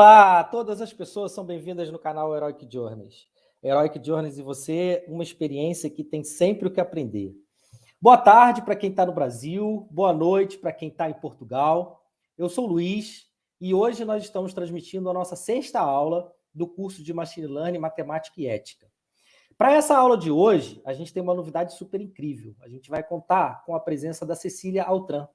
Olá, todas as pessoas são bem-vindas no canal Heroic Journeys. Heroic Journeys e você, uma experiência que tem sempre o que aprender. Boa tarde para quem está no Brasil, boa noite para quem está em Portugal. Eu sou o Luiz e hoje nós estamos transmitindo a nossa sexta aula do curso de Machine Learning, Matemática e Ética. Para essa aula de hoje, a gente tem uma novidade super incrível. A gente vai contar com a presença da Cecília Altran.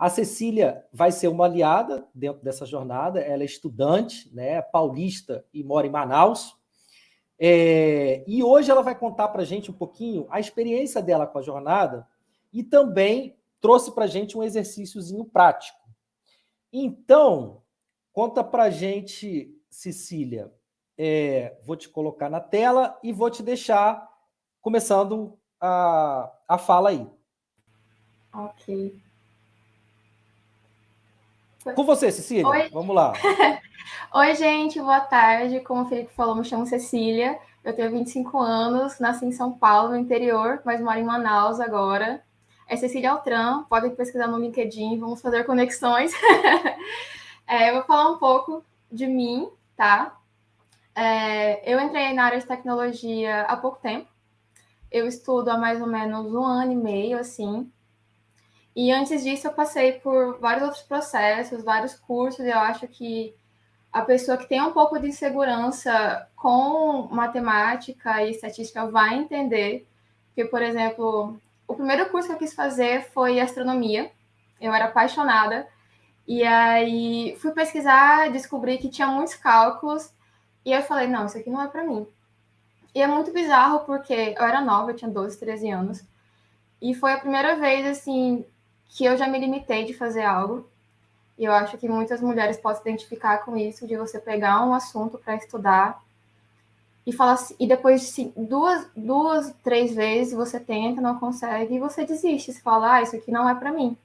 A Cecília vai ser uma aliada dentro dessa jornada, ela é estudante, né, paulista e mora em Manaus. É, e hoje ela vai contar para a gente um pouquinho a experiência dela com a jornada e também trouxe para a gente um exercíciozinho prático. Então, conta para a gente, Cecília, é, vou te colocar na tela e vou te deixar começando a, a fala aí. Ok. Com você, Cecília. Oi. Vamos lá. Oi, gente, boa tarde. Como o Felipe falou, me chamo Cecília. Eu tenho 25 anos, nasci em São Paulo, no interior, mas moro em Manaus agora. É Cecília Altran, podem pesquisar no LinkedIn, vamos fazer conexões. é, eu vou falar um pouco de mim, tá? É, eu entrei na área de tecnologia há pouco tempo. Eu estudo há mais ou menos um ano e meio, assim. E antes disso, eu passei por vários outros processos, vários cursos. Eu acho que a pessoa que tem um pouco de insegurança com matemática e estatística vai entender. Porque, por exemplo, o primeiro curso que eu quis fazer foi astronomia. Eu era apaixonada. E aí fui pesquisar, descobri que tinha muitos cálculos. E eu falei, não, isso aqui não é para mim. E é muito bizarro porque eu era nova, eu tinha 12, 13 anos. E foi a primeira vez, assim, que eu já me limitei de fazer algo. E eu acho que muitas mulheres podem se identificar com isso, de você pegar um assunto para estudar e falar assim, e depois de duas, duas, três vezes você tenta, não consegue, e você desiste. Você fala, ah, isso aqui não é para mim.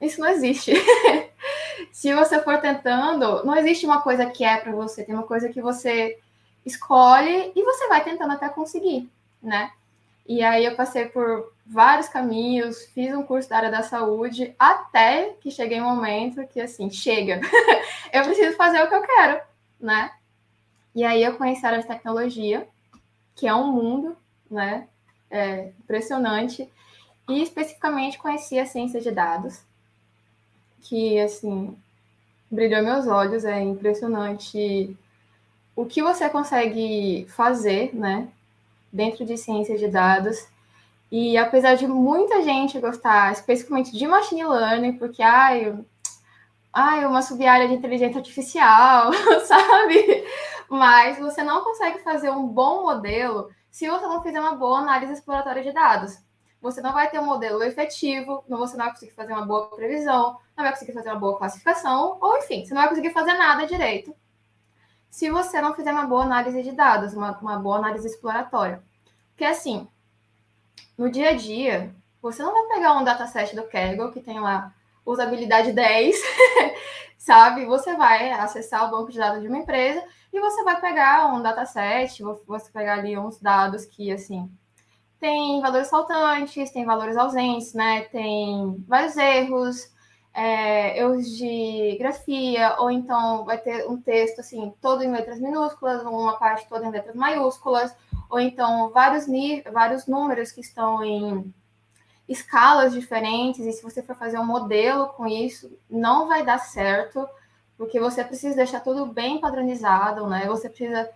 Isso não existe. Se você for tentando, não existe uma coisa que é para você, tem uma coisa que você escolhe e você vai tentando até conseguir, né? E aí eu passei por vários caminhos, fiz um curso da área da saúde, até que cheguei um momento que, assim, chega, eu preciso fazer o que eu quero, né? E aí eu conheci a área de tecnologia, que é um mundo, né? É impressionante. E especificamente conheci a ciência de dados, que, assim, brilhou meus olhos, é impressionante o que você consegue fazer, né? dentro de ciência de dados. E apesar de muita gente gostar especificamente de machine learning, porque ai, ai, uma sub-área de inteligência artificial, sabe? Mas você não consegue fazer um bom modelo se você não fizer uma boa análise exploratória de dados. Você não vai ter um modelo efetivo, você não vai conseguir fazer uma boa previsão, não vai conseguir fazer uma boa classificação, ou enfim, você não vai conseguir fazer nada direito se você não fizer uma boa análise de dados, uma, uma boa análise exploratória. Porque, assim, no dia a dia, você não vai pegar um dataset do Kaggle, que tem lá usabilidade 10, sabe? Você vai acessar o banco de dados de uma empresa e você vai pegar um dataset, você pegar ali uns dados que, assim, tem valores faltantes, tem valores ausentes, né? Tem vários erros, é, erros de grafia, ou então vai ter um texto assim, todo em letras minúsculas, uma parte toda em letras maiúsculas, ou então vários, vários números que estão em escalas diferentes, e se você for fazer um modelo com isso, não vai dar certo, porque você precisa deixar tudo bem padronizado, né? Você precisa.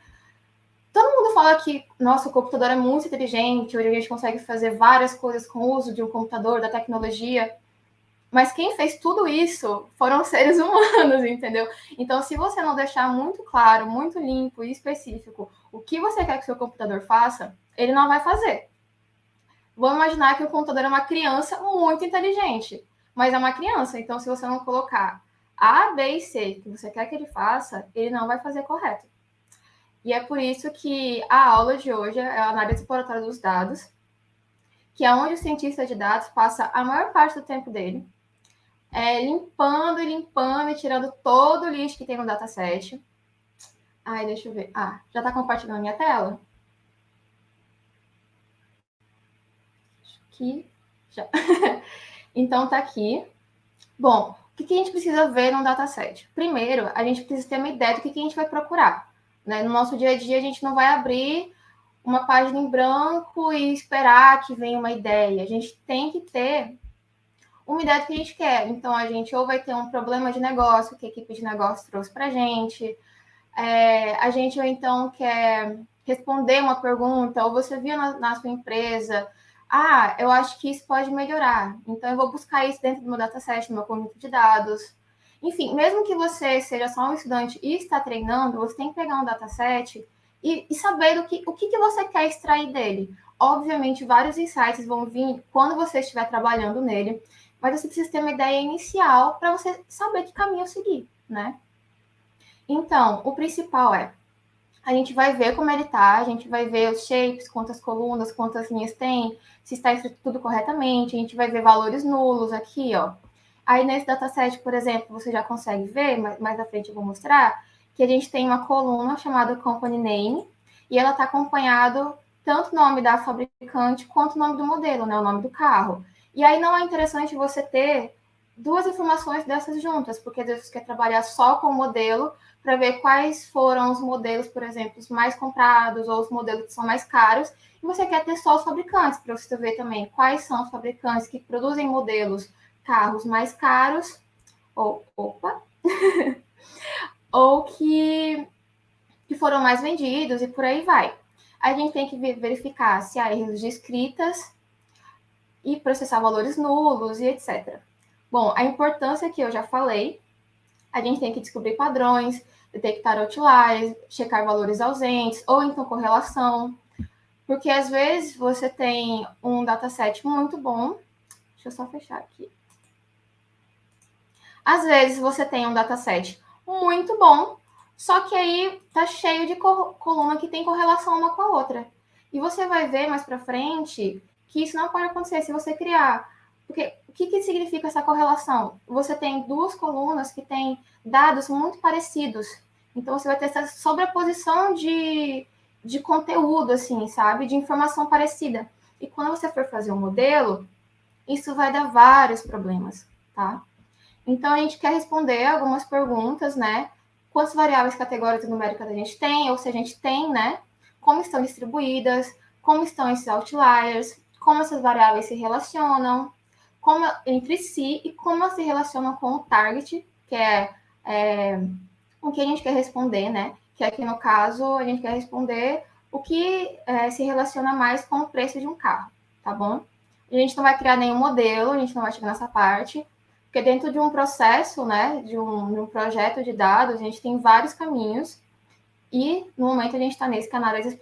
Todo mundo fala que nosso computador é muito inteligente, hoje a gente consegue fazer várias coisas com o uso de um computador, da tecnologia. Mas quem fez tudo isso foram seres humanos, entendeu? Então, se você não deixar muito claro, muito limpo e específico o que você quer que seu computador faça, ele não vai fazer. Vamos imaginar que o computador é uma criança muito inteligente, mas é uma criança, então se você não colocar A, B e C que você quer que ele faça, ele não vai fazer correto. E é por isso que a aula de hoje é a análise exploratória dos dados, que é onde o cientista de dados passa a maior parte do tempo dele é, limpando e limpando e tirando todo o lixo que tem no dataset. Ai, deixa eu ver. Ah, já está compartilhando minha tela? Acho que já. então, tá aqui. Bom, o que, que a gente precisa ver num dataset? Primeiro, a gente precisa ter uma ideia do que, que a gente vai procurar. Né? No nosso dia a dia, a gente não vai abrir uma página em branco e esperar que venha uma ideia. A gente tem que ter do que a gente quer. Então, a gente ou vai ter um problema de negócio que a equipe de negócio trouxe para a gente, é, a gente ou então quer responder uma pergunta, ou você viu na, na, sua empresa, ah, eu acho que isso pode melhorar, então eu vou buscar isso dentro do meu dataset, no meu conjunto de dados. Enfim, mesmo que você seja só um estudante e está treinando, você tem que pegar um dataset e, e saber o que, o que, que você quer extrair dele. Obviamente, vários insights vão vir quando você estiver trabalhando nele, mas você precisa ter uma ideia inicial para você saber que caminho seguir, né? Então, o principal é a gente vai ver como ele está, a gente vai ver os shapes, quantas colunas, quantas linhas tem, se está escrito tudo corretamente, a gente vai ver valores nulos aqui, ó. Aí nesse dataset, por exemplo, você já consegue ver, mais à frente eu vou mostrar, que a gente tem uma coluna chamada Company Name, e ela está acompanhado tanto o nome da fabricante quanto o nome do modelo, né, o nome do carro. E aí não é interessante você ter duas informações dessas juntas, porque às vezes você quer trabalhar só com o modelo para ver quais foram os modelos, por exemplo, os mais comprados ou os modelos que são mais caros, e você quer ter só os fabricantes, para você ver também quais são os fabricantes que produzem modelos, carros mais caros, ou, opa, ou que, que foram mais vendidos e por aí vai. A gente tem que verificar se há erros de escritas e processar valores nulos e etc. Bom, a importância que eu já falei, a gente tem que descobrir padrões, detectar outliers, checar valores ausentes, ou então correlação, porque às vezes você tem um dataset muito bom, deixa eu só fechar aqui. Às vezes você tem um dataset muito bom, só que aí tá cheio de coluna que tem correlação uma com a outra. E você vai ver mais para frente que isso não pode acontecer se você criar porque o que, que significa essa correlação? Você tem duas colunas que têm dados muito parecidos. Então, você vai ter essa sobreposição de, de conteúdo, assim, sabe? De informação parecida. E quando você for fazer um modelo, isso vai dar vários problemas, tá? Então, a gente quer responder algumas perguntas, né? Quantas variáveis categóricas numéricas a gente tem, ou se a gente tem, né? Como estão distribuídas, como estão esses outliers, como essas variáveis se relacionam, como entre si e como elas se relacionam com o target, que é, é o que a gente quer responder, né? Que aqui no caso a gente quer responder o que é, se relaciona mais com o preço de um carro, tá bom? A gente não vai criar nenhum modelo, a gente não vai chegar nessa parte, porque dentro de um processo, né, de um, de um projeto de dados, a gente tem vários caminhos e no momento a gente está nesse que é análise.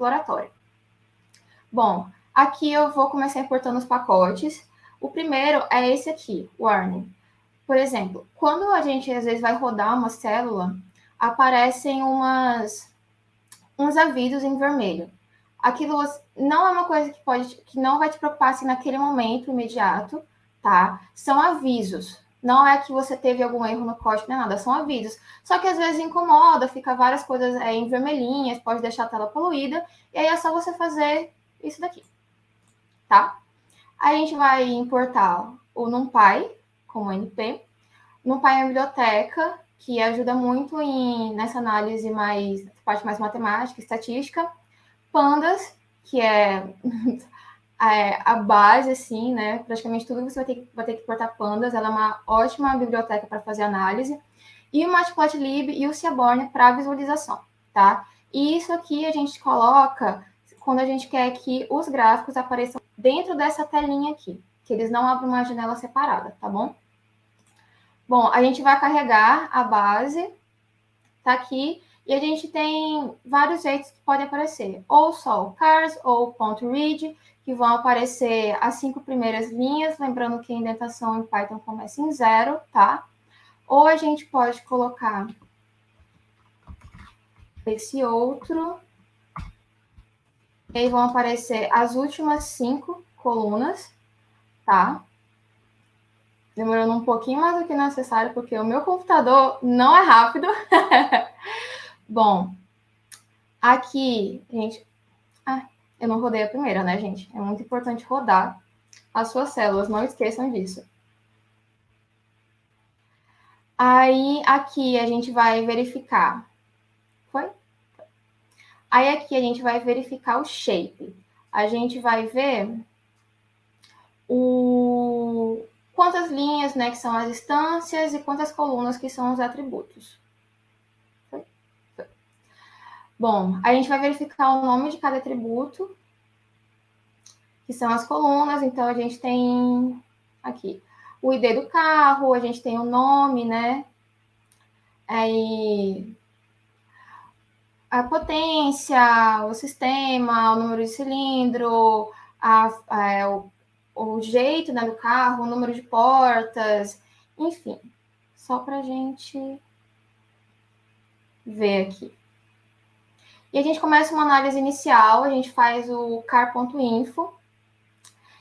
Bom, aqui eu vou começar importando os pacotes. O primeiro é esse aqui, warning. Por exemplo, quando a gente às vezes vai rodar uma célula, aparecem umas uns avisos em vermelho. Aquilo não é uma coisa que pode que não vai te preocupar assim, naquele momento imediato, tá? São avisos. Não é que você teve algum erro no código, nem nada, são avisos. Só que às vezes incomoda, fica várias coisas é, em vermelhinhas, pode deixar a tela poluída, e aí é só você fazer isso daqui, tá? a gente vai importar o NumPy como NP. NumPy é uma biblioteca que ajuda muito em, nessa análise mais, parte mais matemática, estatística. Pandas, que é, é a base, assim, né? Praticamente tudo você vai ter, vai ter que importar pandas. Ela é uma ótima biblioteca para fazer análise. E o Matplotlib e o Seaborn para visualização, tá? E isso aqui a gente coloca quando a gente quer que os gráficos apareçam dentro dessa telinha aqui, que eles não abrem uma janela separada, tá bom? Bom, a gente vai carregar a base, tá aqui, e a gente tem vários jeitos que podem aparecer, ou só o cars, ou ponto .read, que vão aparecer as cinco primeiras linhas, lembrando que a indentação em Python começa em zero, tá? Ou a gente pode colocar esse outro, e aí vão aparecer as últimas cinco colunas, tá? Demorando um pouquinho mais do que necessário, porque o meu computador não é rápido. Bom, aqui, gente... Ah, eu não rodei a primeira, né, gente? É muito importante rodar as suas células, não esqueçam disso. Aí, aqui a gente vai verificar. Aí, aqui a gente vai verificar o shape. A gente vai ver o... quantas linhas, né, que são as instâncias e quantas colunas que são os atributos. Bom, a gente vai verificar o nome de cada atributo, que são as colunas. Então, a gente tem aqui o ID do carro, a gente tem o nome, né? Aí a potência, o sistema, o número de cilindro, a, a, o, o, jeito né, do carro, o número de portas, enfim, só para a gente ver aqui. E a gente começa uma análise inicial, a gente faz o car.info,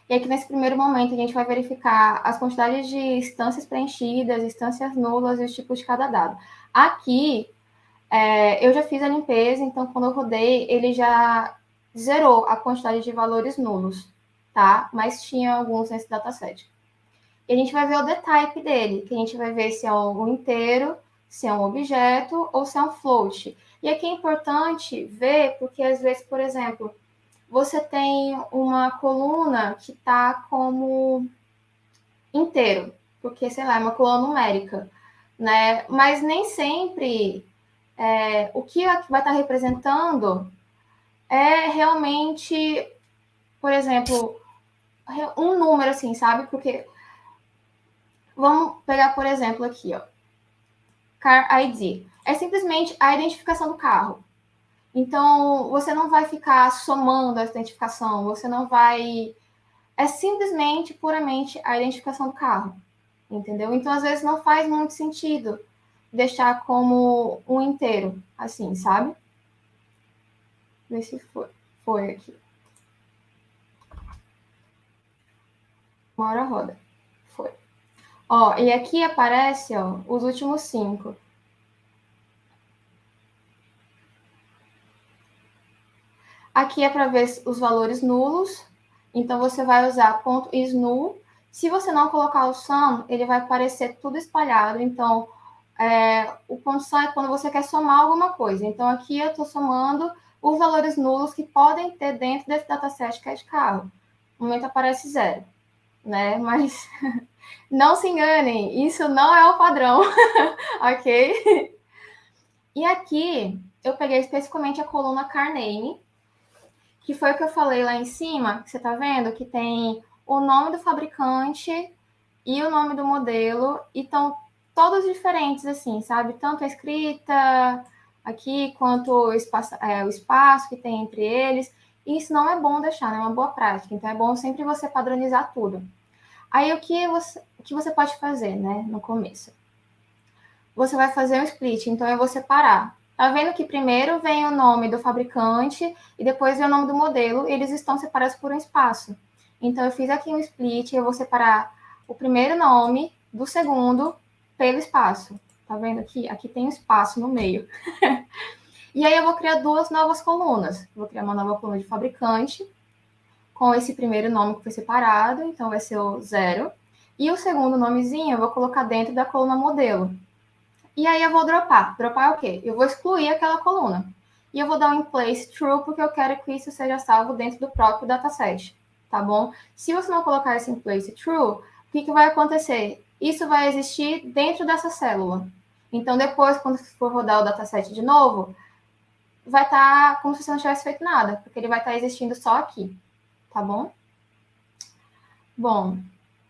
e aqui nesse primeiro momento a gente vai verificar as quantidades de instâncias preenchidas, instâncias nulas e os tipos de cada dado. Aqui é, eu já fiz a limpeza, então quando eu rodei, ele já zerou a quantidade de valores nulos, tá? Mas tinha alguns nesse dataset. E a gente vai ver o detype dele, que a gente vai ver se é um inteiro, se é um objeto ou se é um float. E aqui é importante ver, porque às vezes, por exemplo, você tem uma coluna que está como inteiro, porque, sei lá, é uma coluna numérica, né? Mas nem sempre é, o que vai estar tá representando é realmente, por exemplo, um número assim, sabe? Porque vamos pegar, por exemplo, aqui, ó. Car ID. É simplesmente a identificação do carro. Então, você não vai ficar somando a identificação, você não vai. É simplesmente, puramente a identificação do carro, entendeu? Então, às vezes, não faz muito sentido deixar como um inteiro, assim, sabe? Ver se foi, foi aqui. Uma hora roda. Foi. Ó, e aqui aparece, ó, os últimos cinco. Aqui é para ver os valores nulos. Então, você vai usar ponto .isNull. Se você não colocar o sum, ele vai aparecer tudo espalhado. Então, é, o sum é quando você quer somar alguma coisa. Então, aqui eu estou somando os valores nulos que podem ter dentro desse dataset que é de carro. No momento aparece zero, né? Mas não se enganem, isso não é o padrão, ok? E aqui eu peguei especificamente a coluna CarName, que foi o que eu falei lá em cima, que você está vendo, que tem o nome do fabricante e o nome do modelo, e estão todos diferentes, assim, sabe? Tanto a escrita aqui, quanto o espaço, é, o espaço que tem entre eles. E isso não é bom deixar, não é uma boa prática. Então, é bom sempre você padronizar tudo. Aí, o que você, o que você pode fazer, né, no começo? Você vai fazer um split, então eu vou separar Tá vendo que primeiro vem o nome do fabricante e depois vem o nome do modelo, eles estão separados por um espaço. Então, eu fiz aqui um split, eu vou separar o primeiro nome do segundo pelo espaço. Tá vendo aqui? Aqui tem um espaço no meio. e aí, eu vou criar duas novas colunas. Vou criar uma nova coluna de fabricante, com esse primeiro nome que foi separado, então vai ser o zero. E o segundo nomezinho eu vou colocar dentro da coluna modelo. E aí eu vou dropar. Dropar é o quê? Eu vou excluir aquela coluna. E eu vou dar um in place true, porque eu quero que isso seja salvo dentro do próprio dataset, tá bom? Se você não colocar esse in place true, o que, que vai acontecer? Isso vai existir dentro dessa célula. Então, depois, quando for rodar o dataset de novo, vai estar tá como se você não tivesse feito nada, porque ele vai estar tá existindo só aqui, tá bom? Bom,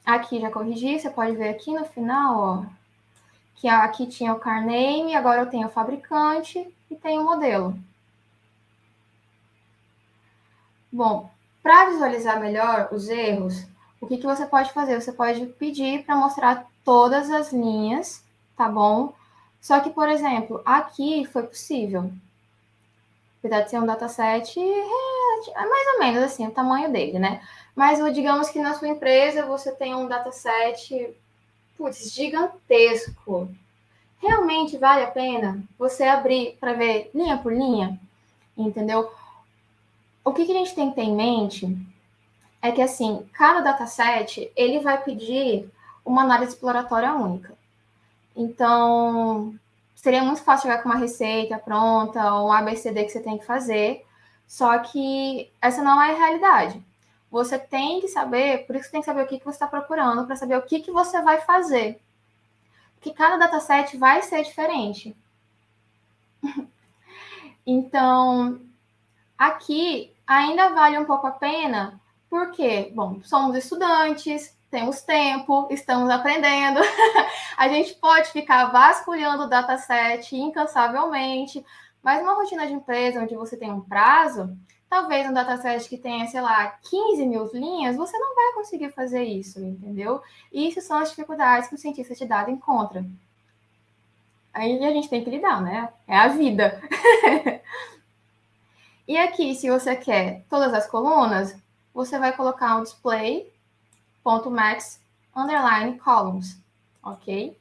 aqui já corrigi, você pode ver aqui no final, ó, que aqui tinha o car name, agora eu tenho o fabricante e tenho o modelo. Bom, para visualizar melhor os erros, o que, que você pode fazer? Você pode pedir para mostrar todas as linhas, tá bom? Só que, por exemplo, aqui foi possível. Apesar de ser um dataset, é mais ou menos assim, o tamanho dele, né? Mas digamos que na sua empresa você tem um dataset putz, gigantesco. Realmente vale a pena você abrir para ver linha por linha? Entendeu? O que, que a gente tem que ter em mente é que, assim, cada dataset, ele vai pedir uma análise exploratória única. Então, seria muito fácil chegar com uma receita pronta ou um ABCD que você tem que fazer, só que essa não é a realidade. Você tem que saber, por isso você tem que saber o que, que você está procurando, para saber o que, que você vai fazer. Porque cada dataset vai ser diferente. então, aqui ainda vale um pouco a pena, porque, bom, somos estudantes, temos tempo, estamos aprendendo. a gente pode ficar vasculhando o dataset incansavelmente, mas uma rotina de empresa onde você tem um prazo, talvez um dataset que tenha, sei lá, 15 mil linhas, você não vai conseguir fazer isso, entendeu? E isso são as dificuldades que o cientista de dados encontra. Aí a gente tem que lidar, né? É a vida. e aqui, se você quer todas as colunas, você vai colocar um display ponto max underline columns, ok?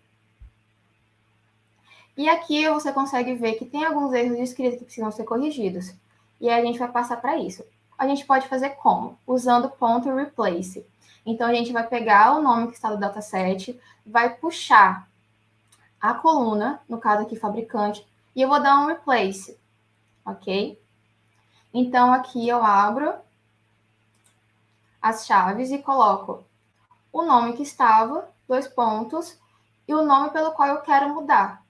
E aqui você consegue ver que tem alguns erros de escrita que precisam ser corrigidos. E aí a gente vai passar para isso. A gente pode fazer como? Usando ponto replace. Então, a gente vai pegar o nome que está no dataset, vai puxar a coluna, no caso aqui, fabricante, e eu vou dar um replace, ok? Então, aqui eu abro as chaves e coloco o nome que estava, dois pontos, e o nome pelo qual eu quero mudar.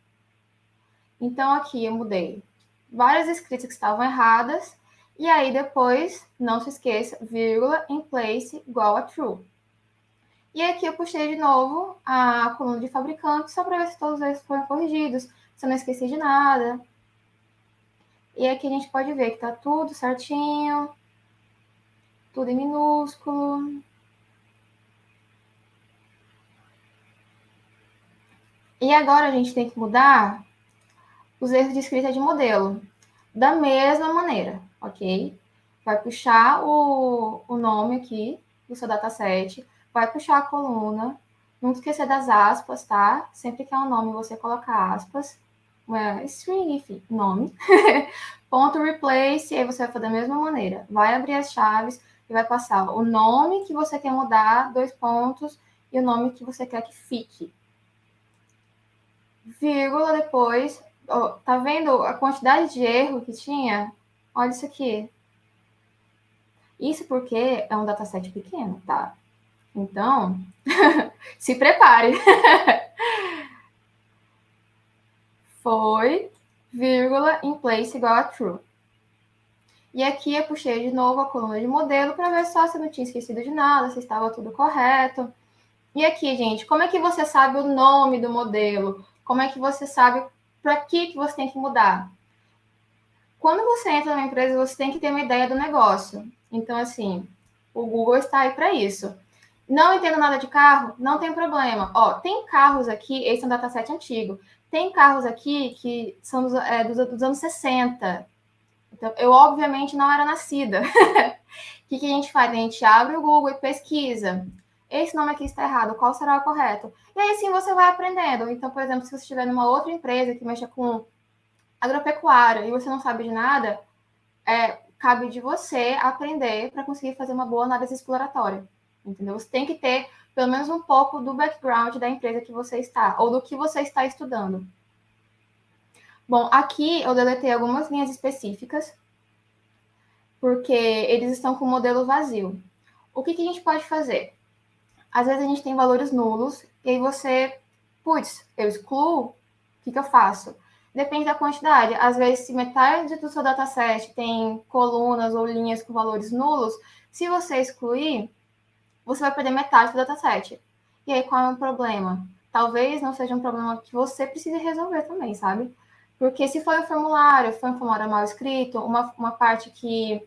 Então, aqui eu mudei várias escritas que estavam erradas, e aí depois, não se esqueça, vírgula, in place, igual a true. E aqui eu puxei de novo a coluna de fabricante, só para ver se todos eles foram corrigidos, se eu não esqueci de nada. E aqui a gente pode ver que está tudo certinho, tudo em minúsculo. E agora a gente tem que mudar os erros de escrita de modelo. Da mesma maneira, ok? Vai puxar o, o nome aqui do seu dataset, vai puxar a coluna, não esquecer das aspas, tá? Sempre que é um nome, você coloca aspas, uma string, enfim, nome. Ponto replace, e aí você vai fazer da mesma maneira. Vai abrir as chaves e vai passar o nome que você quer mudar, dois pontos, e o nome que você quer que fique. Vírgula depois, oh, tá vendo a quantidade de erro que tinha? Olha isso aqui. Isso porque é um dataset pequeno, tá? Então, se prepare. Foi, vírgula, in place igual a true. E aqui eu puxei de novo a coluna de modelo para ver só se eu não tinha esquecido de nada, se estava tudo correto. E aqui, gente, como é que você sabe o nome do modelo? Como é que você sabe para que, que você tem que mudar? Quando você entra numa empresa, você tem que ter uma ideia do negócio. Então, assim, o Google está aí para isso. Não entendo nada de carro? Não tem problema. Ó, tem carros aqui, esse é um dataset antigo. Tem carros aqui que são é, dos, dos anos 60. Então, eu, obviamente, não era nascida. O que, que a gente faz? A gente abre o Google e pesquisa. Esse nome aqui está errado, qual será o correto? E aí sim você vai aprendendo. Então, por exemplo, se você estiver numa outra empresa que mexa com agropecuária e você não sabe de nada, é, cabe de você aprender para conseguir fazer uma boa análise exploratória. Entendeu? Você tem que ter pelo menos um pouco do background da empresa que você está, ou do que você está estudando. Bom, aqui eu deletei algumas linhas específicas, porque eles estão com o modelo vazio. O que, que a gente pode fazer? Às vezes a gente tem valores nulos, e aí você, putz, eu excluo, o que, que eu faço? Depende da quantidade. Às vezes, se metade do seu dataset tem colunas ou linhas com valores nulos, se você excluir, você vai perder metade do dataset. E aí, qual é o problema? Talvez não seja um problema que você precise resolver também, sabe? Porque se foi um formulário, foi um formulário mal escrito, uma, uma parte que,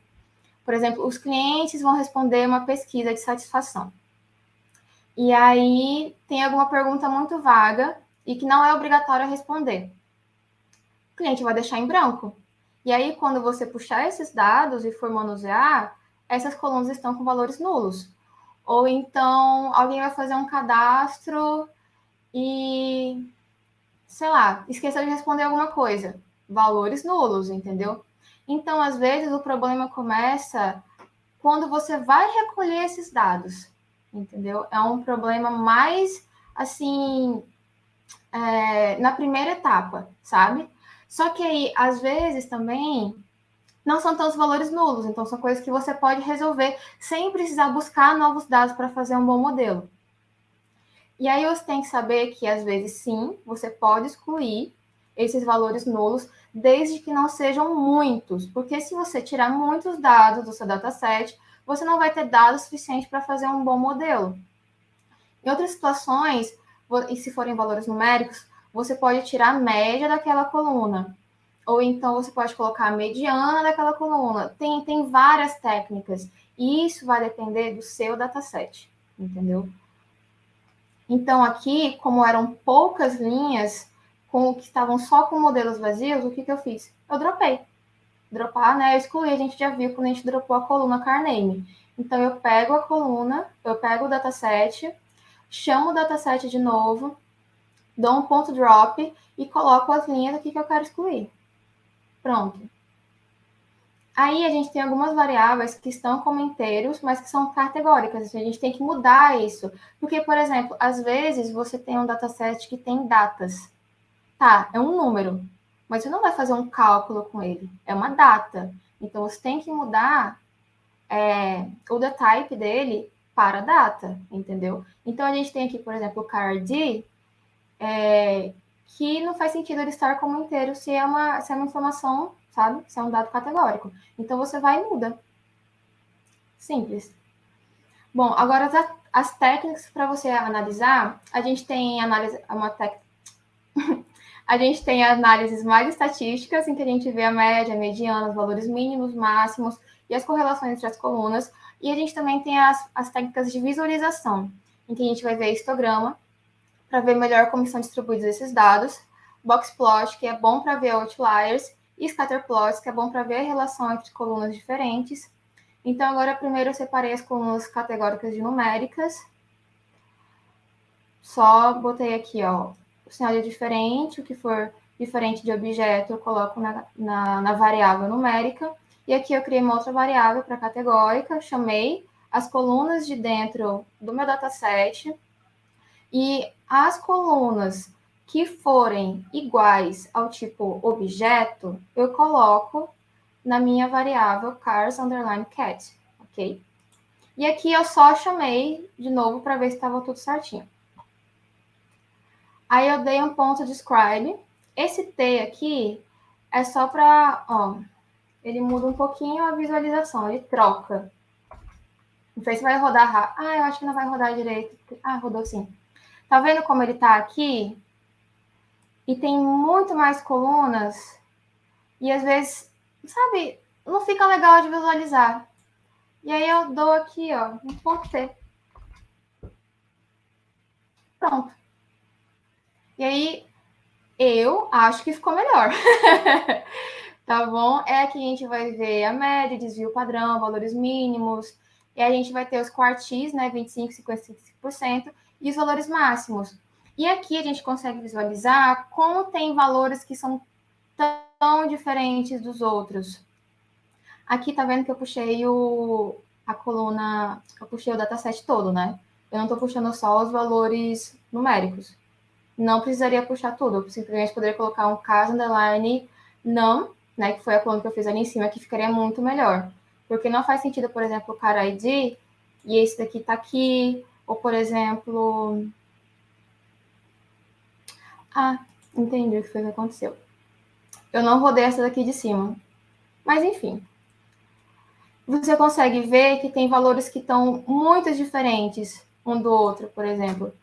por exemplo, os clientes vão responder uma pesquisa de satisfação. E aí tem alguma pergunta muito vaga e que não é obrigatório responder. O cliente vai deixar em branco. E aí, quando você puxar esses dados e for manusear, essas colunas estão com valores nulos. Ou então alguém vai fazer um cadastro e, sei lá, esqueceu de responder alguma coisa. Valores nulos, entendeu? Então, às vezes, o problema começa quando você vai recolher esses dados entendeu? É um problema mais, assim, é, na primeira etapa, sabe? Só que aí, às vezes, também não são tantos valores nulos, então são coisas que você pode resolver sem precisar buscar novos dados para fazer um bom modelo. E aí você tem que saber que, às vezes, sim, você pode excluir esses valores nulos, desde que não sejam muitos, porque se você tirar muitos dados do seu dataset, você não vai ter dados suficientes para fazer um bom modelo. Em outras situações, e se forem valores numéricos, você pode tirar a média daquela coluna. Ou então você pode colocar a mediana daquela coluna. Tem, tem várias técnicas. E isso vai depender do seu dataset, entendeu? Então, aqui, como eram poucas linhas com que estavam só com modelos vazios, o que, que eu fiz? Eu dropei. Dropar, né? Eu excluí, a gente já viu quando a gente dropou a coluna CarName. Então, eu pego a coluna, eu pego o dataset, chamo o dataset de novo, dou um ponto drop e coloco as linhas aqui que eu quero excluir. Pronto. Aí a gente tem algumas variáveis que estão como inteiros, mas que são categóricas. A gente tem que mudar isso. Porque, por exemplo, às vezes você tem um dataset que tem datas. Tá, é um número, mas você não vai fazer um cálculo com ele. É uma data. Então você tem que mudar é, o the type dele para data, entendeu? Então a gente tem aqui, por exemplo, o card, é, que não faz sentido ele estar como inteiro se é uma, se é uma informação, sabe? Se é um dado categórico. Então você vai e muda. Simples. Bom, agora as, as técnicas para você analisar, a gente tem análise, uma a gente tem análises mais estatísticas, em que a gente vê a média, a mediana, os valores mínimos, máximos e as correlações entre as colunas. E a gente também tem as, as técnicas de visualização, em que a gente vai ver histograma, para ver melhor como são distribuídos esses dados, boxplot, que é bom para ver outliers, e scatterplots, que é bom para ver a relação entre colunas diferentes. Então, agora, primeiro eu separei as colunas categóricas de numéricas. Só botei aqui, ó, o sinal é diferente, o que for diferente de objeto eu coloco na, na, na variável numérica. E aqui eu criei uma outra variável para categórica, chamei as colunas de dentro do meu dataset e as colunas que forem iguais ao tipo objeto, eu coloco na minha variável cars underline cat, ok? E aqui eu só chamei de novo para ver se estava tudo certinho. Aí eu dei um ponto describe. Esse T aqui é só para, ó, ele muda um pouquinho a visualização, ele troca. Não sei se vai rodar. Ah, eu acho que não vai rodar direito. Ah, rodou sim. Tá vendo como ele tá aqui? E tem muito mais colunas. E às vezes, sabe, não fica legal de visualizar. E aí eu dou aqui, ó, um ponto T. Pronto. E aí eu acho que ficou melhor. tá bom? É que a gente vai ver a média, desvio padrão, valores mínimos, e a gente vai ter os quartis, né, 25, 55%, e os valores máximos. E aqui a gente consegue visualizar como tem valores que são tão diferentes dos outros. Aqui tá vendo que eu puxei o, a coluna, eu puxei o dataset todo, né? Eu não estou puxando só os valores numéricos. Não precisaria puxar tudo, eu simplesmente poderia colocar um caso underline não, né, que foi a coluna que eu fiz ali em cima, que ficaria muito melhor. Porque não faz sentido, por exemplo, o cara ID e esse daqui tá aqui, ou, por exemplo... Ah, entendi o que foi que aconteceu. Eu não rodei essa daqui de cima. Mas, enfim. Você consegue ver que tem valores que estão muito diferentes um do outro, por exemplo.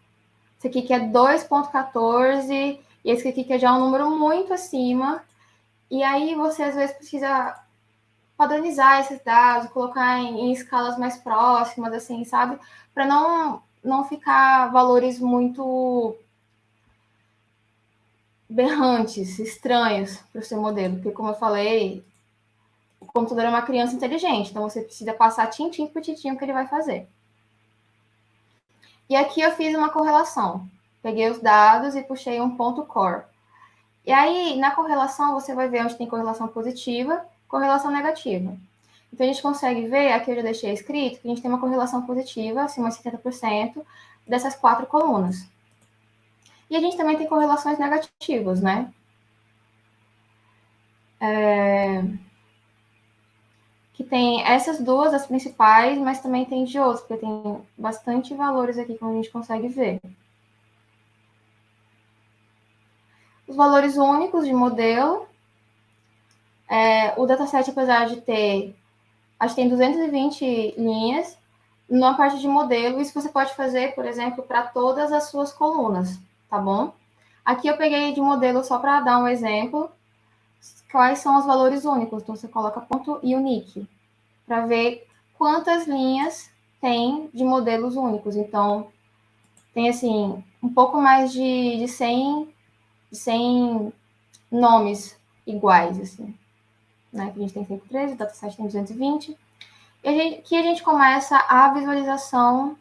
Esse aqui que é 2.14 e esse aqui que é já um número muito acima. E aí você, às vezes, precisa padronizar esses dados, colocar em, em escalas mais próximas, assim, sabe? Para não, não ficar valores muito berrantes, estranhos para o seu modelo. Porque, como eu falei, o computador é uma criança inteligente, então você precisa passar tintim por tintim o que ele vai fazer. E aqui eu fiz uma correlação. Peguei os dados e puxei um ponto core. E aí, na correlação, você vai ver onde tem correlação positiva correlação negativa. Então, a gente consegue ver, aqui eu já deixei escrito, que a gente tem uma correlação positiva, acima de 70%, dessas quatro colunas. E a gente também tem correlações negativas, né? É... Que tem essas duas, as principais, mas também tem de outros, porque tem bastante valores aqui, como a gente consegue ver. Os valores únicos de modelo. É, o dataset, apesar de ter, acho que tem 220 linhas, na parte de modelo, isso você pode fazer, por exemplo, para todas as suas colunas, tá bom? Aqui eu peguei de modelo só para dar um exemplo, quais são os valores únicos. Então, você coloca ponto e unique, para ver quantas linhas tem de modelos únicos. Então, tem, assim, um pouco mais de, de 100, de 100 nomes iguais, assim. Né? a gente tem 113, o dataset tem 220 e a gente, que a gente começa a visualização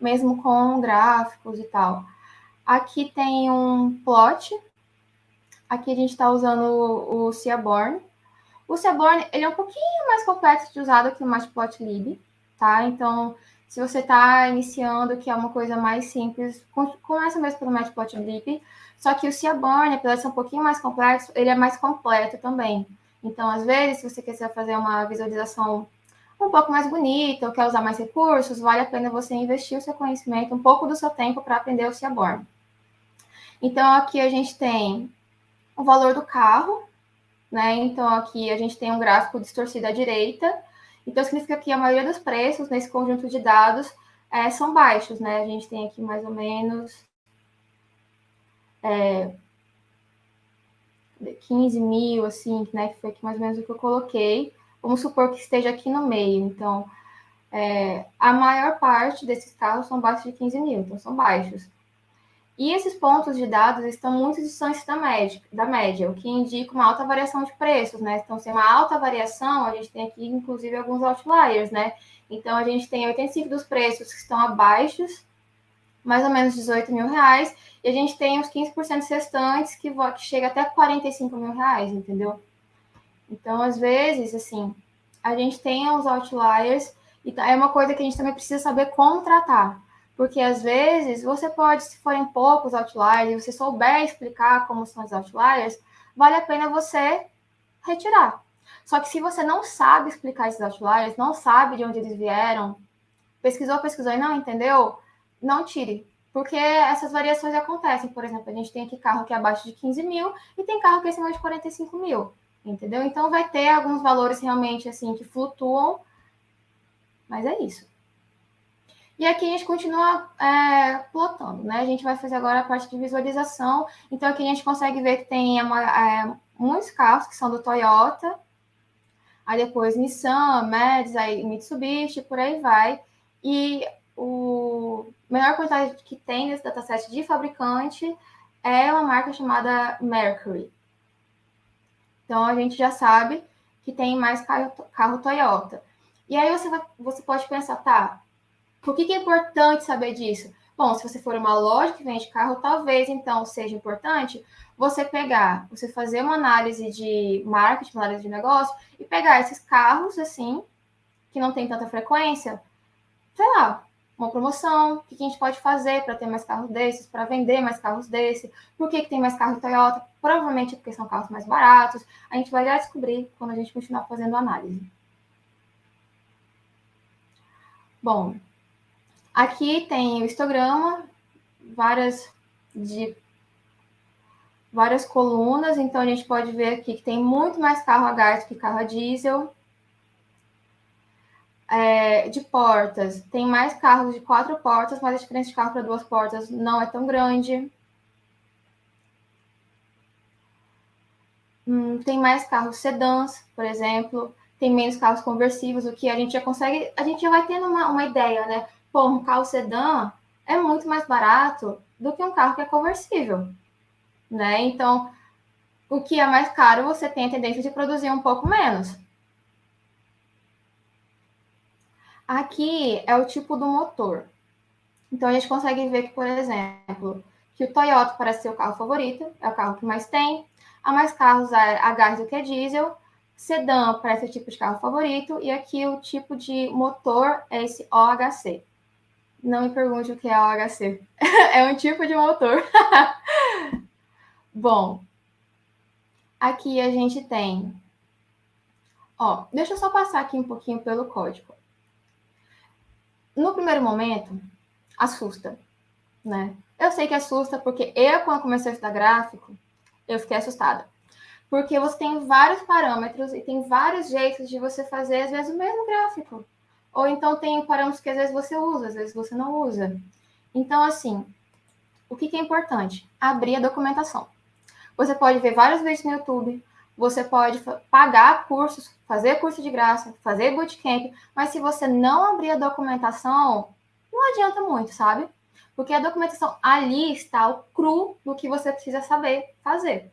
mesmo com gráficos e tal. Aqui tem um plot. Aqui a gente está usando o, Seaborn. O Seaborn ele é um pouquinho mais complexo de usar do que o Matplotlib, tá? Então, se você está iniciando, que é uma coisa mais simples, começa mesmo pelo Matplotlib. Só que o Seaborn, apesar de ser um pouquinho mais complexo, ele é mais completo também. Então, às vezes, se você quiser fazer uma visualização um pouco mais bonita ou quer usar mais recursos, vale a pena você investir o seu conhecimento, um pouco do seu tempo para aprender o Seaborn. Então, aqui a gente tem o valor do carro, né? Então, aqui a gente tem um gráfico distorcido à direita. Então, significa que a maioria dos preços nesse conjunto de dados é, são baixos, né? A gente tem aqui mais ou menos é, 15 mil, assim, né? Que foi aqui mais ou menos o que eu coloquei. Vamos supor que esteja aqui no meio. Então, é, a maior parte desses carros são abaixo de 15 mil, então são baixos. E esses pontos de dados estão muito distantes da média, da média, o que indica uma alta variação de preços, né? Então, se é uma alta variação, a gente tem aqui, inclusive, alguns outliers, né? Então, a gente tem 85 dos preços que estão abaixo, mais ou menos 18 mil reais, e a gente tem os 15% restantes que, que chega até 45 mil reais, entendeu? Então, às vezes, assim, a gente tem os outliers e tá, é uma coisa que a gente também precisa saber como tratar. Porque às vezes você pode, se forem poucos outliers, e você souber explicar como são os outliers, vale a pena você retirar. Só que se você não sabe explicar esses outliers, não sabe de onde eles vieram, pesquisou, pesquisou e não entendeu, não tire. Porque essas variações acontecem. Por exemplo, a gente tem aqui carro que é abaixo de 15 mil e tem carro que é acima de 45 mil entendeu? Então vai ter alguns valores realmente assim que flutuam, mas é isso. E aqui a gente continua é, plotando, né? A gente vai fazer agora a parte de visualização. Então aqui a gente consegue ver que tem é, muitos carros que são do Toyota, aí depois Nissan, Mads, aí Mitsubishi, por aí vai. E o menor quantidade que tem nesse dataset de fabricante é uma marca chamada Mercury. Então, a gente já sabe que tem mais carro, carro Toyota. E aí você, vai, você pode pensar, tá, por que, que é importante saber disso? Bom, se você for uma loja que vende carro, talvez então seja importante você pegar, você fazer uma análise de marketing, uma análise de negócio, e pegar esses carros assim, que não tem tanta frequência, sei lá, uma promoção, o que a gente pode fazer para ter mais carros desses, para vender mais carros desses, por que, que tem mais carro Toyota, provavelmente é porque são carros mais baratos, a gente vai já descobrir quando a gente continuar fazendo análise. Bom, aqui tem o histograma, várias de várias colunas, então a gente pode ver aqui que tem muito mais carro a gás que carro a diesel, é, de portas, tem mais carros de quatro portas, mas a diferença de carro para duas portas não é tão grande. Hum, tem mais carros sedãs, por exemplo, tem menos carros conversíveis, o que a gente já consegue, a gente já vai tendo uma, uma ideia, né? Pô, um carro sedã é muito mais barato do que um carro que é conversível, né? Então, o que é mais caro, você tem a tendência de produzir um pouco menos. Aqui é o tipo do motor. Então, a gente consegue ver que, por exemplo, que o Toyota parece ser o carro favorito, é o carro que mais tem, há mais carros a gás do que a diesel, sedã parece o tipo de carro favorito, e aqui o tipo de motor é esse OHC. Não me pergunte o que é OHC. é um tipo de motor. Bom, aqui a gente tem. Ó, deixa eu só passar aqui um pouquinho pelo código. No primeiro momento, assusta, né? Eu sei que assusta porque eu, quando comecei a estudar gráfico, eu fiquei assustada. Porque você tem vários parâmetros e tem vários jeitos de você fazer, às vezes, o mesmo gráfico. Ou então tem parâmetros que às vezes você usa, às vezes você não usa. Então, assim, o que, que é importante? Abrir a documentação. Você pode ver vários vídeos no YouTube, você pode pagar cursos, fazer curso de graça, fazer bootcamp, mas se você não abrir a documentação, não adianta muito, sabe? Porque a documentação ali está o cru do que você precisa saber fazer.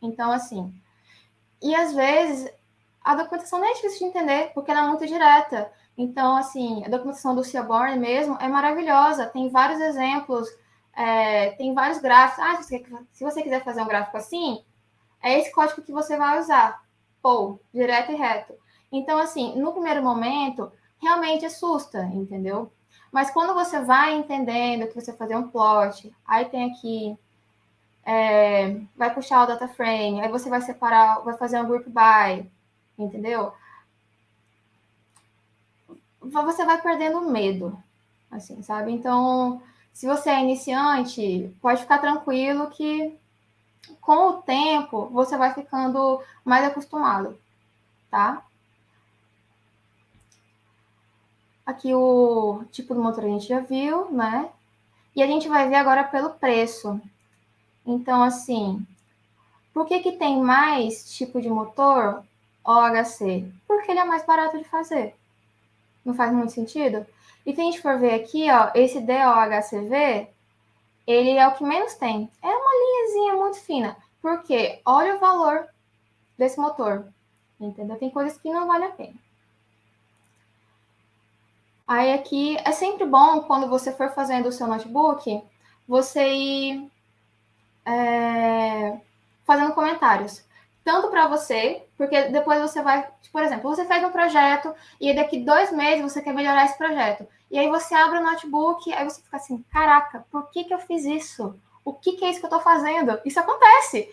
Então, assim, e às vezes a documentação não é difícil de entender, porque ela é muito direta. Então, assim, a documentação do Seaborn mesmo é maravilhosa, tem vários exemplos, é, tem vários gráficos. Ah, se você, se você quiser fazer um gráfico assim, é esse código que você vai usar. Ou, direto e reto. Então, assim, no primeiro momento, realmente assusta, entendeu? Mas quando você vai entendendo que você fazer um plot, aí tem aqui, é, vai puxar o data frame, aí você vai separar, vai fazer um group by, entendeu? Você vai perdendo medo, assim, sabe? Então, se você é iniciante, pode ficar tranquilo que com o tempo você vai ficando mais acostumado, tá? Aqui o tipo do motor a gente já viu, né? E a gente vai ver agora pelo preço. Então, assim, por que, que tem mais tipo de motor OHC? Porque ele é mais barato de fazer. Não faz muito sentido? E se a gente for ver aqui, ó, esse DOHCV, ele é o que menos tem. É uma linhazinha muito fina. Porque olha o valor desse motor. Entendeu? Tem coisas que não vale a pena. Aí aqui é sempre bom quando você for fazendo o seu notebook, você ir é, fazendo comentários. Tanto para você, porque depois você vai, por exemplo, você fez um projeto e daqui dois meses você quer melhorar esse projeto. E aí você abre o notebook, aí você fica assim, caraca, por que, que eu fiz isso? O que, que é isso que eu estou fazendo? Isso acontece.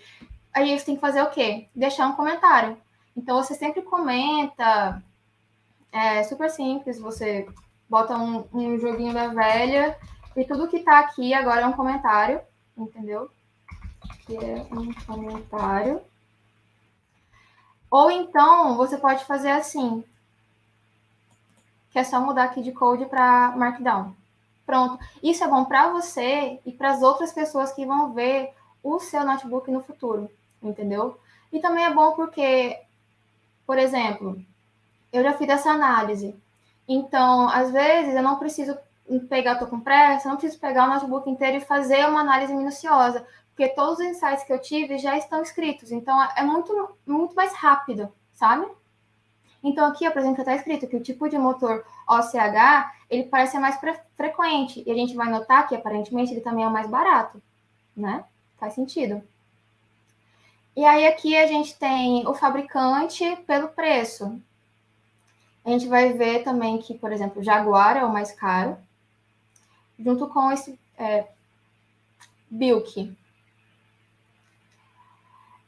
Aí você tem que fazer o quê? Deixar um comentário. Então você sempre comenta, é super simples, você bota um, um joguinho da velha e tudo que tá aqui agora é um comentário, entendeu? Aqui é um comentário. Ou então você pode fazer assim, que é só mudar aqui de code para Markdown. Pronto. Isso é bom para você e para as outras pessoas que vão ver o seu notebook no futuro, entendeu? E também é bom porque, por exemplo, eu já fiz essa análise. Então, às vezes, eu não preciso pegar, estou com pressa, não preciso pegar o notebook inteiro e fazer uma análise minuciosa, porque todos os insights que eu tive já estão escritos. Então, é muito, muito mais rápido, sabe? Então, aqui, por exemplo, está escrito que o tipo de motor OCH, ele parece mais frequente. E a gente vai notar que, aparentemente, ele também é mais barato, né? Faz sentido. E aí, aqui a gente tem o fabricante pelo preço. A gente vai ver também que, por exemplo, Jaguar é o mais caro, junto com esse é, Bilk.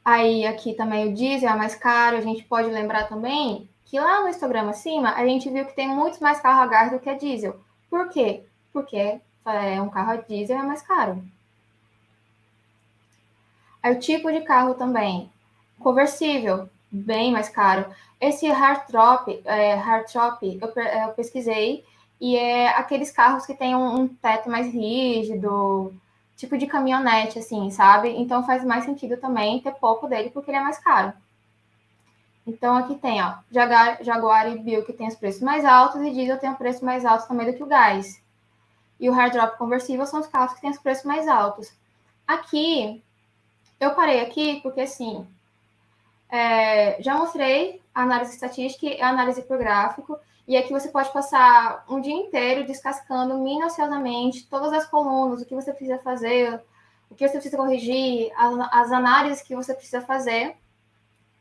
Aí aqui também o diesel é mais caro. A gente pode lembrar também que lá no Instagram acima a gente viu que tem muito mais carro a gás do que a diesel. Por quê? Porque é, um carro a diesel é mais caro. Aí o tipo de carro também. Conversível, bem mais caro. Esse Hardtop, é, Hardtop eu, eu pesquisei, e é aqueles carros que tem um, um, teto mais rígido, tipo de caminhonete, assim, sabe? Então faz mais sentido também ter pouco dele, porque ele é mais caro. Então aqui tem, ó, Jaguar, Jaguar e Bill, que tem os preços mais altos, e Diesel tem o preço mais alto também do que o gás. E o Hard Drop conversível são os carros que têm os preços mais altos. Aqui, eu parei aqui porque, assim, é, já mostrei a análise estatística e a análise por gráfico, e aqui você pode passar um dia inteiro descascando minuciosamente todas as colunas, o que você precisa fazer, o que você precisa corrigir, as, análises que você precisa fazer,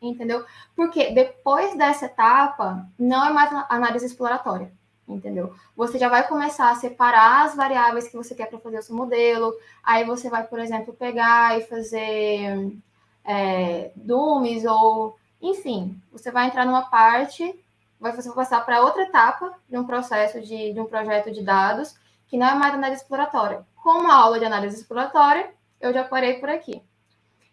entendeu? Porque depois dessa etapa, não é mais análise exploratória, entendeu? Você já vai começar a separar as variáveis que você quer para fazer o seu modelo. Aí você vai, por exemplo, pegar e fazer é, DUMs ou, enfim, você vai entrar numa parte, vai passar para outra etapa de um processo de, de um projeto de dados que não é mais análise exploratória. Como a aula de análise exploratória, eu já parei por aqui.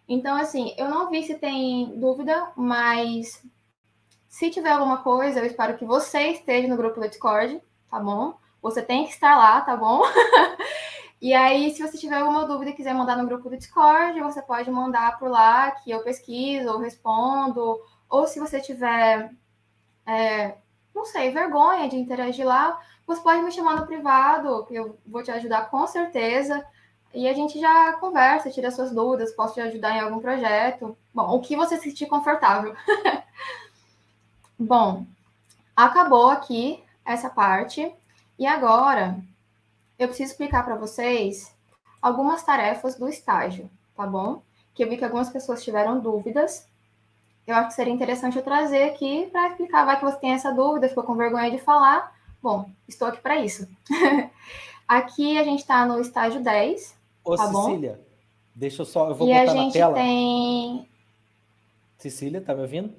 Então, assim, eu não vi se tem dúvida, mas se tiver alguma coisa, eu espero que você esteja no grupo do Discord, tá bom? Você tem que estar lá, tá bom? e aí, se você tiver alguma dúvida e quiser mandar no grupo do Discord, você pode mandar por lá, que eu pesquiso ou respondo. Ou se você tiver, é, não sei, vergonha de interagir lá, você pode me chamar no privado, que eu vou te ajudar com certeza. E a gente já conversa, tira suas dúvidas, posso te ajudar em algum projeto. Bom, o que você se sentir confortável. Bom, acabou aqui essa parte. E agora eu preciso explicar para vocês algumas tarefas do estágio, tá bom? Que eu vi que algumas pessoas tiveram dúvidas. Eu acho que seria interessante eu trazer aqui para explicar. Vai que você tem essa dúvida, ficou com vergonha de falar. Bom, estou aqui para isso. aqui a gente está no estágio 10. Ô, tá Cecília, bom? deixa eu só. Eu vou e botar a gente na tela. tem. Cecília, tá me ouvindo?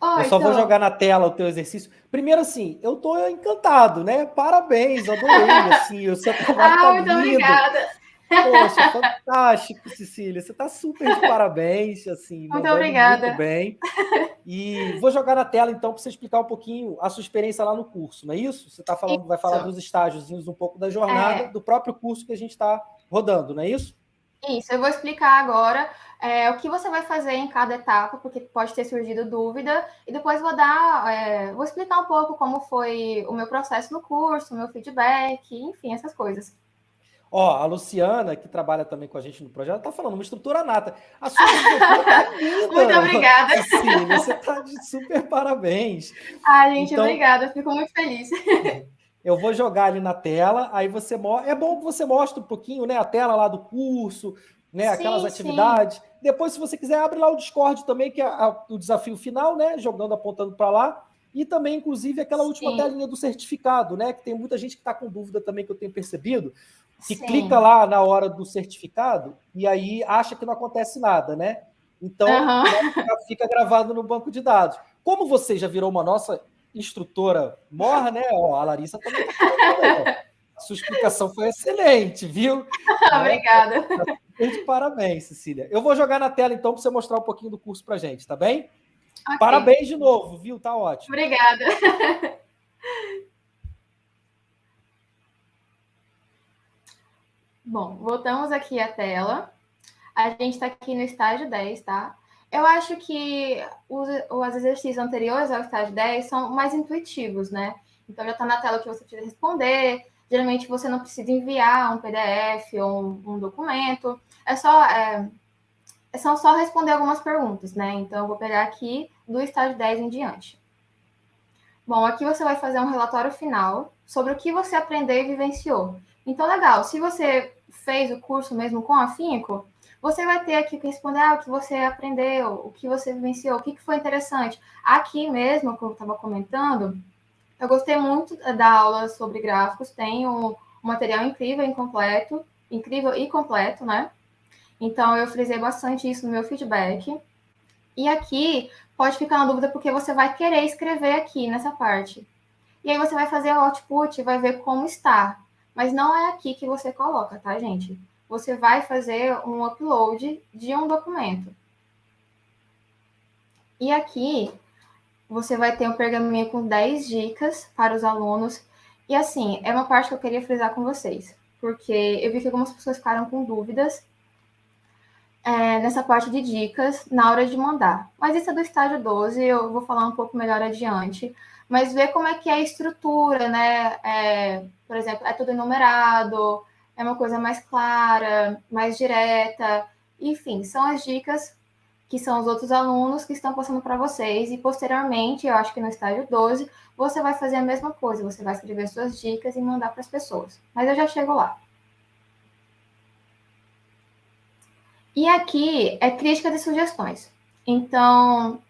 Oi, eu só vou tô. jogar na tela o teu exercício. Primeiro, assim, eu tô encantado, né? Parabéns, adorei, assim, o seu trabalho Ah, tá muito lindo. obrigada. Poxa, fantástico, Cecília. Você tá super de parabéns, assim, Muito obrigada. muito bem. E vou jogar na tela, então, para você explicar um pouquinho a sua experiência lá no curso, não é isso? Você tá falando, vai falar Isso. dos estágios, um pouco da jornada É. do próprio curso que a gente está rodando, não é isso? Isso, eu vou explicar agora é, o que você vai fazer em cada etapa, porque pode ter surgido dúvida, e depois vou dar, é, vou explicar um pouco como foi o meu processo no curso, o meu feedback, enfim, essas coisas. Ó, a Luciana, que trabalha também com a gente no projeto, tá falando uma estrutura nata. A sua estrutura tá linda. Muito obrigada. Você tá de super parabéns. Ai, gente, Então- obrigada, fico muito feliz. Eu vou jogar ali na tela, aí você mostra. É bom que você mostre um pouquinho, né? A tela lá do curso, né? Aquelas Sim, atividades. Depois, se você quiser, abre lá o Discord também, que é o desafio final, né? Jogando, apontando para lá. E também, inclusive, aquela última Sim. telinha do certificado, né? Que tem muita gente que está com dúvida também, que eu tenho percebido, que Sim. clica lá na hora do certificado e aí acha que não acontece nada, né? Então, né, fica- fica gravado no banco de dados. Como você já virou uma nossa instrutora morra, né? Ó, a Larissa também tá né? Sua explicação foi excelente, viu? Né? Obrigada. De Parabéns, Cecília. Eu vou jogar na tela, então, para você mostrar um pouquinho do curso para gente, tá bem? Ok. Parabéns de novo, viu? Tá ótimo. Obrigada. Bom, voltamos aqui à tela. A gente está aqui no estágio 10, tá? Eu acho que os, os exercícios anteriores ao estágio 10 são mais intuitivos, né? Então já está na tela que você precisa responder. Geralmente você não precisa enviar um PDF ou um, um documento. É só, é, é só só responder algumas perguntas, né? Então eu vou pegar aqui do estágio 10 em diante. Bom, aqui você vai fazer um relatório final sobre o que você aprendeu e vivenciou. Então, legal, se você fez o curso mesmo com afinco, você vai ter aqui que responder ah, o que você aprendeu, o que você vivenciou, o que foi interessante. Aqui mesmo, como eu estava comentando, eu gostei muito da aula sobre gráficos, tem um material incrível e completo, incrível e completo, né? Então, eu frisei bastante isso no meu feedback. E aqui pode ficar na dúvida porque você vai querer escrever aqui nessa parte. E aí você vai fazer o output e vai ver como está. Mas não é aqui que você coloca, tá, gente? Você vai fazer um upload de um documento. E aqui você vai ter um pergaminho com 10 dicas para os alunos. E assim, é uma parte que eu queria frisar com vocês, porque eu vi que algumas pessoas ficaram com dúvidas é, nessa parte de dicas na hora de mandar. Mas isso é do estágio 12, eu vou falar um pouco melhor adiante. Mas ver como é que é a estrutura, né? É, por exemplo, é tudo enumerado, é uma coisa mais clara, mais direta. Enfim, são as dicas que são os outros alunos que estão passando para vocês. E posteriormente, eu acho que no estágio 12, você vai fazer a mesma coisa. Você vai escrever suas dicas e mandar para as pessoas. Mas eu já chego lá. E aqui é críticas e sugestões. Então,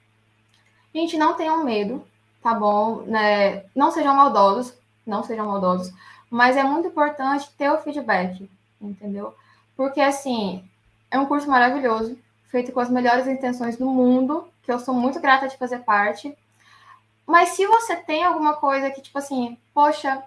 gente, não tenham medo, tá bom? Né? Não sejam maldosos. não sejam maldosos, mas é muito importante ter o feedback, entendeu? Porque, assim, é um curso maravilhoso, feito com as melhores intenções do mundo, que eu sou muito grata de fazer parte. Mas se você tem alguma coisa que, tipo assim, poxa,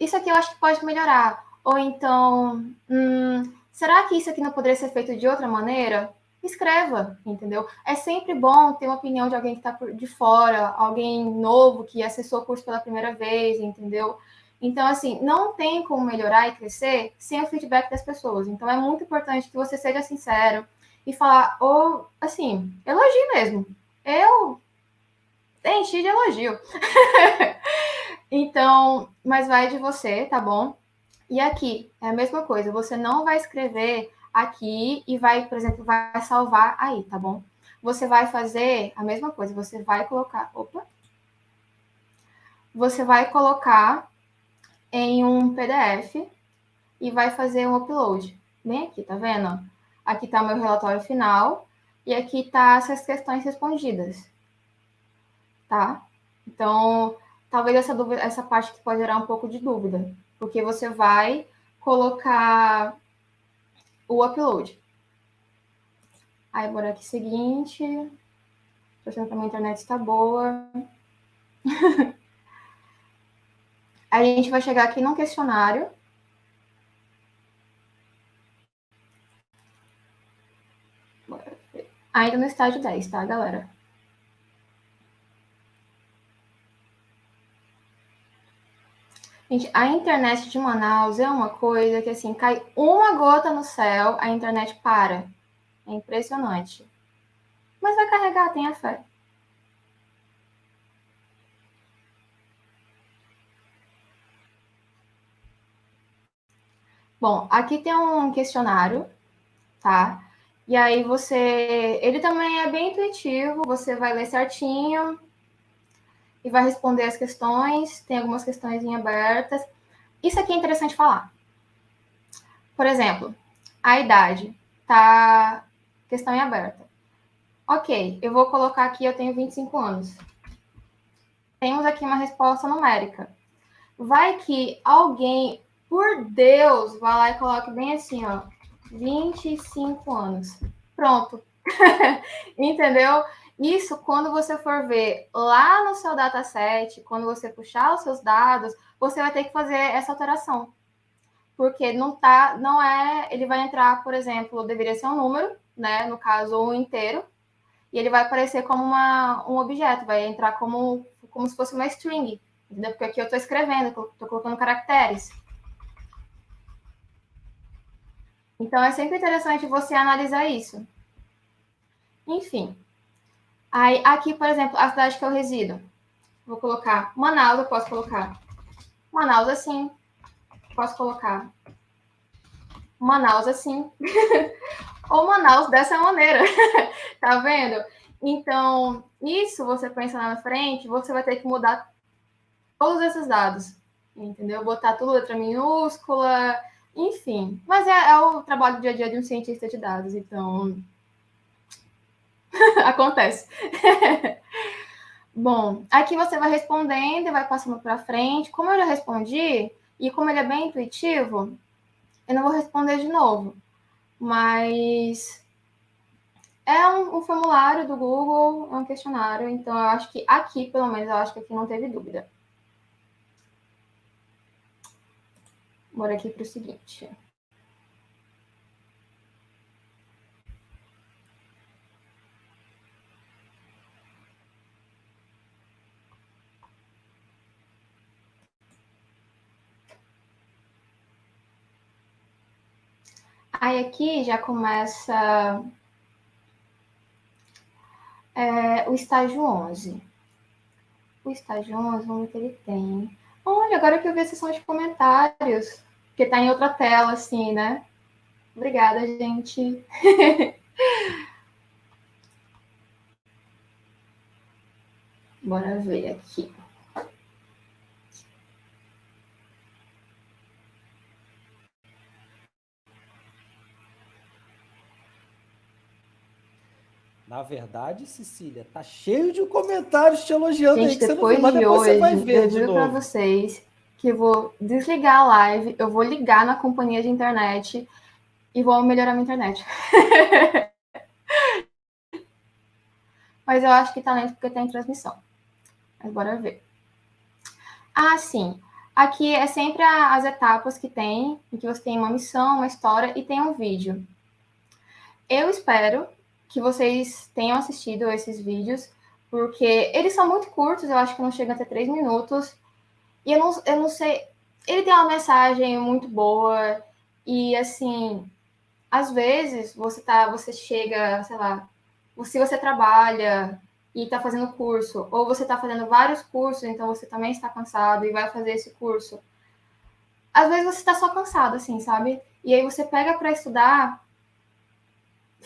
isso aqui eu acho que pode melhorar, ou então, hum, será que isso aqui não poderia ser feito de outra maneira? Escreva, entendeu? É sempre bom ter uma opinião de alguém que está de fora, alguém novo que acessou o curso pela primeira vez, entendeu? Então, assim, não tem como melhorar e crescer sem o feedback das pessoas. Então, é muito importante que você seja sincero e falar, ou, assim, elogio mesmo. Eu enchi de elogio. então, mas vai de você, tá bom? E aqui, é a mesma coisa. Você não vai escrever aqui e vai, por exemplo, vai salvar aí, tá bom? Você vai fazer a mesma coisa. Você vai colocar... Opa! Você vai colocar em um PDF e vai fazer um upload. Bem aqui, tá vendo? Aqui o meu relatório final e aqui tá essas questões respondidas. Tá? Então, talvez essa, dúvida, essa parte que pode gerar um pouco de dúvida, porque você vai colocar o upload. Aí, bora aqui seguinte. Estou achando que a minha internet está boa. a gente vai chegar aqui num questionário. Ainda no estágio 10, tá, galera? Gente, a internet de Manaus é uma coisa que, assim, cai uma gota no céu, a internet para. É impressionante. Mas vai carregar, tenha fé. Bom, aqui tem um questionário, tá? E aí você... Ele também é bem intuitivo, você vai ler certinho e vai responder as questões. Tem algumas questões em abertas. Isso aqui é interessante falar. Por exemplo, a idade tá questão em aberta. Ok, eu vou colocar aqui, eu tenho 25 anos. Temos aqui uma resposta numérica. Vai que alguém por Deus, vá lá e coloque bem assim, ó, 25 anos. Pronto. Entendeu? Isso, quando você for ver lá no seu dataset, quando você puxar os seus dados, você vai ter que fazer essa alteração. Porque não tá, não é, ele vai entrar, por exemplo, deveria ser um número, né, no caso um inteiro, e ele vai aparecer como uma, um objeto, vai entrar como, como se fosse uma string, entendeu? Porque aqui eu estou escrevendo, estou colocando caracteres. Então, é sempre interessante você analisar isso. Enfim. Aí, aqui, por exemplo, a cidade que eu resido. Vou colocar Manaus, eu posso colocar Manaus assim. Posso colocar Manaus assim. Ou Manaus dessa maneira. tá vendo? Então, isso você pensa lá na frente, você vai ter que mudar todos esses dados. Entendeu? Botar tudo letra minúscula, enfim, mas é, é, o trabalho do dia a dia de um cientista de dados, então acontece. Bom, aqui você vai respondendo e vai passando para frente. Como eu já respondi, e como ele é bem intuitivo, eu não vou responder de novo. Mas é um, um, formulário do Google, é um questionário, então eu acho que aqui, pelo menos, eu acho que aqui não teve dúvida. Bora aqui para o seguinte. Aí aqui já começa é, o estágio 11. O estágio 11, vamos ver o que ele tem. Olha, agora que eu vi a sessão de comentários, porque está em outra tela, assim, né? Obrigada, gente. Bora ver aqui. Na verdade, Cecília, tá cheio de comentários te elogiando Gente, aí que depois você não viu, de hoje, você vai ver eu juro novo. vocês que eu vou desligar a live, eu vou ligar na companhia de internet e vou melhorar minha internet. Mas eu acho que tá lento porque tem transmissão. Mas bora ver. Ah, sim. Aqui é sempre as etapas que tem, em que você tem uma missão, uma história e tem um vídeo. Eu espero que vocês tenham assistido esses vídeos, porque eles são muito curtos, eu acho que não chegam até três minutos. E eu não, eu não sei. Ele tem uma mensagem muito boa, e assim, às vezes você tá, você chega, sei lá, se você trabalha e está fazendo curso, ou você está fazendo vários cursos, então você também está cansado e vai fazer esse curso. Às vezes você está só cansado, assim, sabe? E aí você pega para estudar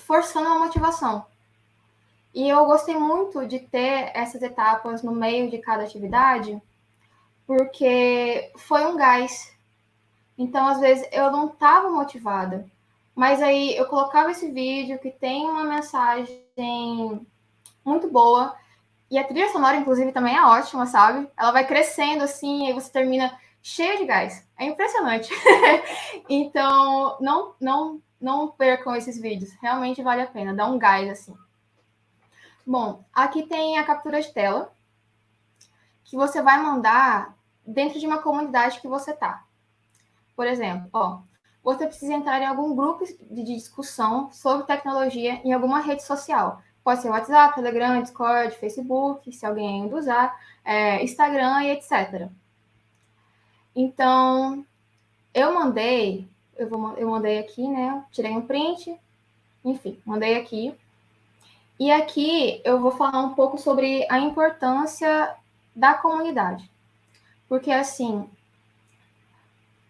forçando a motivação. E eu gostei muito de ter essas etapas no meio de cada atividade, porque foi um gás. Então, às vezes, eu não estava motivada. Mas aí eu colocava esse vídeo que tem uma mensagem muito boa. E a trilha sonora, inclusive, também é ótima, sabe? Ela vai crescendo assim, e você termina cheio de gás. É impressionante. então, não, não, não percam esses vídeos. Realmente vale a pena. Dá um gás assim. Bom, aqui tem a captura de tela que você vai mandar dentro de uma comunidade que você tá. Por exemplo, ó, você precisa entrar em algum grupo de discussão sobre tecnologia em alguma rede social. Pode ser WhatsApp, Telegram, Discord, Facebook, se alguém ainda usar, é, Instagram e etc. Então, eu mandei, eu, vou, eu mandei aqui, né? Tirei um print, enfim, mandei aqui. E aqui eu vou falar um pouco sobre a importância da comunidade. Porque, assim,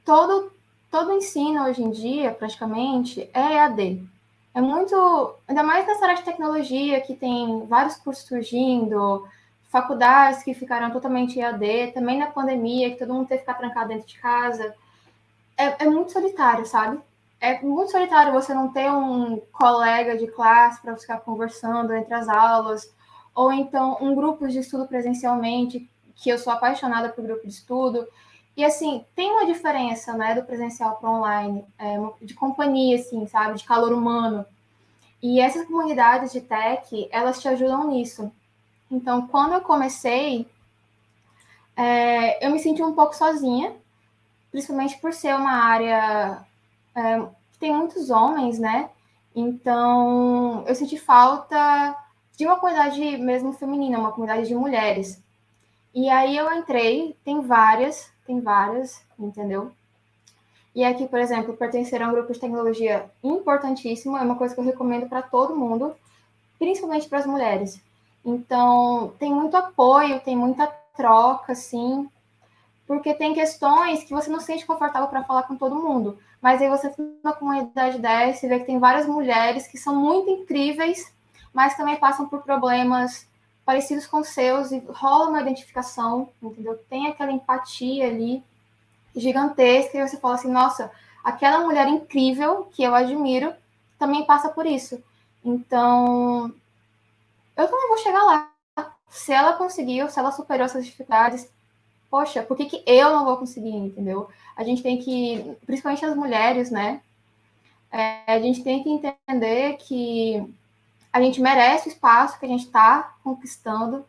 todo, todo ensino hoje em dia, praticamente, é EAD. É muito, ainda mais nessa área de tecnologia, que tem vários cursos surgindo, faculdades que ficaram totalmente EAD, também na pandemia, que todo mundo teve que ficar trancado dentro de casa. É, é muito solitário, sabe? É muito solitário você não ter um colega de classe para ficar conversando entre as aulas, ou então um grupo de estudo presencialmente, que eu sou apaixonada por grupo de estudo. E assim, tem uma diferença, né, do presencial para online, é, de companhia, assim, sabe, de calor humano. E essas comunidades de tech, elas te ajudam nisso. Então, quando eu comecei, é, eu me senti um pouco sozinha, principalmente por ser uma área é, que tem muitos homens, né? Então, eu senti falta de uma comunidade mesmo feminina, uma comunidade de mulheres. E aí eu entrei, tem várias, tem várias, entendeu? E aqui, por exemplo, pertencer a um grupo de tecnologia importantíssimo, é uma coisa que eu recomendo para todo mundo, principalmente para as mulheres. Então, tem muito apoio, tem muita troca, assim, porque tem questões que você não se sente confortável para falar com todo mundo. Mas aí você tem uma comunidade dessa e vê que tem várias mulheres que são muito incríveis, mas também passam por problemas parecidos com os seus e rola uma identificação, entendeu? Tem aquela empatia ali gigantesca e você fala assim, nossa, aquela mulher incrível que eu admiro também passa por isso. Então, eu também vou chegar lá. Se ela conseguiu, se ela superou essas dificuldades, poxa, por que, que eu não vou conseguir, entendeu? A gente tem que, principalmente as mulheres, né? É, a gente tem que entender que a gente merece o espaço que a gente está conquistando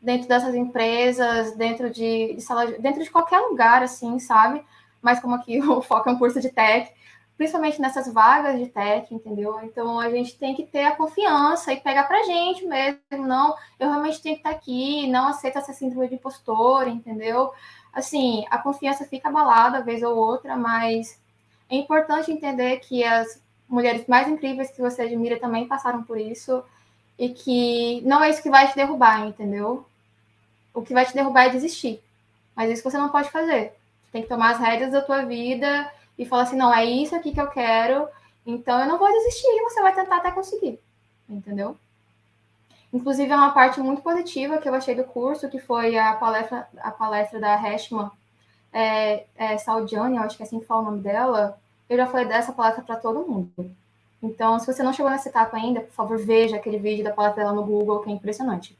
dentro dessas empresas, dentro de, de sala, dentro de qualquer lugar, assim, sabe? Mas como aqui o foco é um curso de tech, principalmente nessas vagas de tech, entendeu? Então a gente tem que ter a confiança e pegar pra gente mesmo, não, eu realmente tenho que estar aqui, não aceita essa síndrome de impostor, entendeu? Assim, a confiança fica abalada vez ou outra, mas é importante entender que as mulheres mais incríveis que você admira também passaram por isso e que não é isso que vai te derrubar, entendeu? O que vai te derrubar é desistir. Mas isso você não pode fazer. Você tem que tomar as rédeas da tua vida e falar assim, não, é isso aqui que eu quero, então eu não vou desistir, e você vai tentar até conseguir, entendeu? Inclusive, é uma parte muito positiva que eu achei do curso, que foi a palestra, a palestra da Heshma é, é, Saldiane, eu acho que é assim que fala o nome dela. Eu já falei dessa palestra para todo mundo. Então, se você não chegou nessa etapa ainda, por favor, veja aquele vídeo da Palatela no Google, que é impressionante.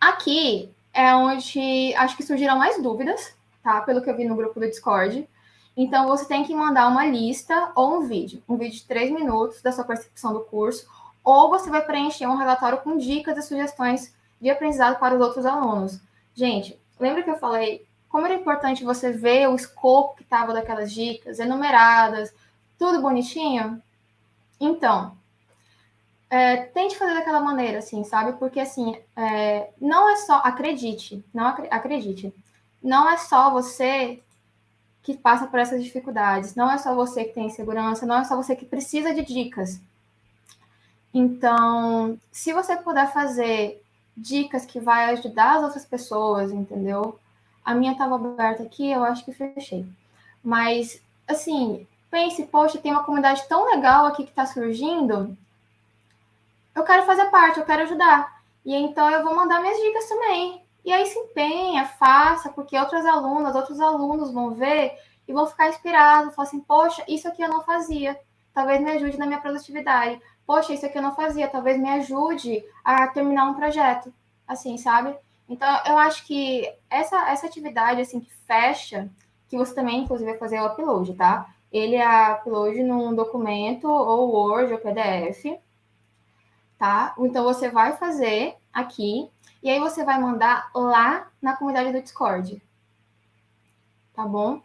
Aqui é onde acho que surgiram mais dúvidas, tá? Pelo que eu vi no grupo do Discord. Então, você tem que mandar uma lista ou um vídeo. Um vídeo de três minutos da sua percepção do curso, ou você vai preencher um relatório com dicas e sugestões de aprendizado para os outros alunos. Gente, lembra que eu falei como era importante você ver o escopo que estava daquelas dicas, enumeradas, tudo bonitinho? Então, é, tente fazer daquela maneira, assim, sabe? Porque, assim, é, não é só, acredite, não ac acredite, não é só você que passa por essas dificuldades, não é só você que tem insegurança, não é só você que precisa de dicas. Então, se você puder fazer dicas que vai ajudar as outras pessoas, entendeu? A minha estava aberta aqui, eu acho que fechei. Mas, assim, pense, poxa, tem uma comunidade tão legal aqui que está surgindo. Eu quero fazer parte, eu quero ajudar. E então eu vou mandar minhas dicas também. E aí se empenha, faça, porque outras alunas, outros alunos vão ver e vão ficar inspirados, falar assim, poxa, isso aqui eu não fazia. Talvez me ajude na minha produtividade. Poxa, isso aqui eu não fazia, talvez me ajude a terminar um projeto. Assim, sabe? Então, eu acho que essa, essa atividade, assim, que fecha, que você também, inclusive, vai fazer o upload, tá? Ele é upload num documento, ou Word, ou PDF, tá? Então, você vai fazer aqui, e aí você vai mandar lá na comunidade do Discord, tá bom?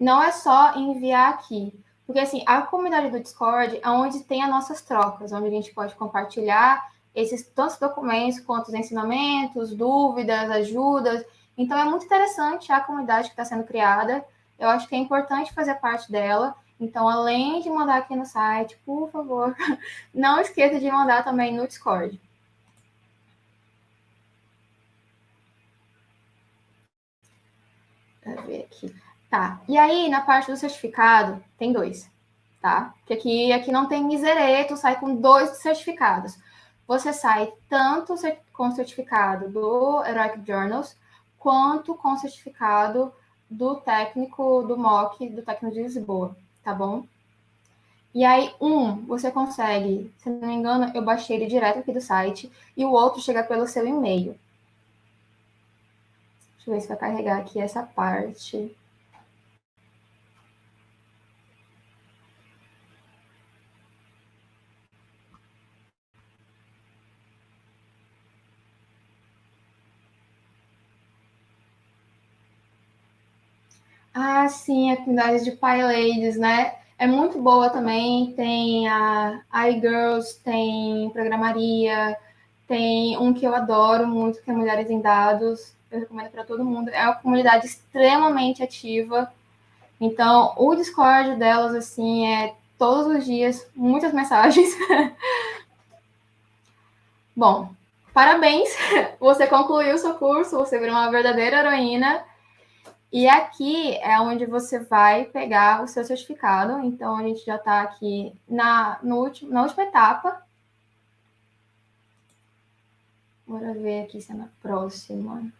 Não é só enviar aqui, porque, assim, a comunidade do Discord é onde tem as nossas trocas, onde a gente pode compartilhar esses tantos documentos quanto os ensinamentos, dúvidas, ajudas. Então, é muito interessante a comunidade que está sendo criada. Eu acho que é importante fazer parte dela. Então, além de mandar aqui no site, por favor, não esqueça de mandar também no Discord. Ver aqui. Tá, e aí, na parte do certificado, tem dois, tá? Porque aqui, aqui não tem misereto, sai com dois certificados você sai tanto com o certificado do Heroic Journals, quanto com o certificado do técnico do MOC, do técnico de Lisboa, tá bom? E aí, um, você consegue, se não me engano, eu baixei ele direto aqui do site, e o outro chega pelo seu e-mail. Deixa eu ver se vai carregar aqui essa parte. Ah, sim, a comunidade de PyLadies, né? É muito boa também. Tem a iGirls, tem programaria, tem um que eu adoro muito, que é Mulheres em Dados. Eu recomendo para todo mundo. É uma comunidade extremamente ativa. Então, o Discord delas, assim, é todos os dias, muitas mensagens. Bom, parabéns! Você concluiu seu curso, você virou uma verdadeira heroína. E aqui é onde você vai pegar o seu certificado. Então, a gente já está aqui na, no último, na última etapa. Bora ver aqui se é na próxima.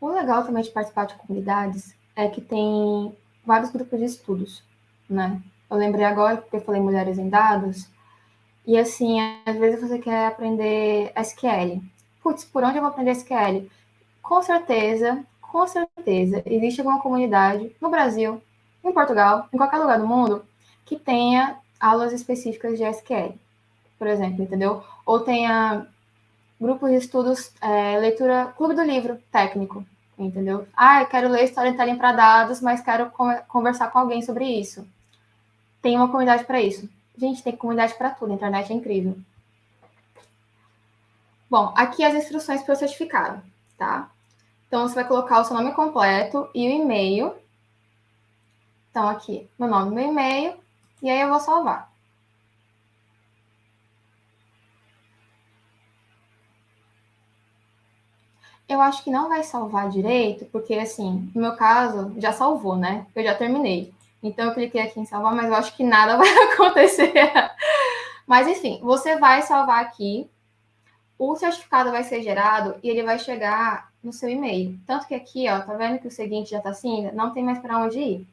O legal também de participar de comunidades é que tem vários grupos de estudos, né? Eu lembrei agora porque eu falei mulheres em dados, e assim, às vezes você quer aprender SQL. Putz, por onde eu vou aprender SQL? Com certeza, com certeza, existe alguma comunidade no Brasil, em Portugal, em qualquer lugar do mundo, que tenha aulas específicas de SQL, por exemplo, entendeu? Ou tenha grupos de estudos, é, leitura, clube do livro técnico, entendeu? Ah, eu quero ler storytelling para dados, mas quero conversar com alguém sobre isso. Tem uma comunidade para isso. Gente, tem comunidade para tudo, a internet é incrível. Bom, aqui as instruções para o certificado, tá? Então, você vai colocar o seu nome completo e o e-mail. Então, aqui, meu nome e meu e-mail, e aí eu vou salvar. Eu acho que não vai salvar direito, porque, assim, no meu caso, já salvou, né? Eu já terminei. Então eu cliquei aqui em salvar, mas eu acho que nada vai acontecer. mas enfim, você vai salvar aqui. O certificado vai ser gerado e ele vai chegar no seu e-mail. Tanto que aqui, ó, tá vendo que o seguinte já tá assim, não tem mais para onde ir.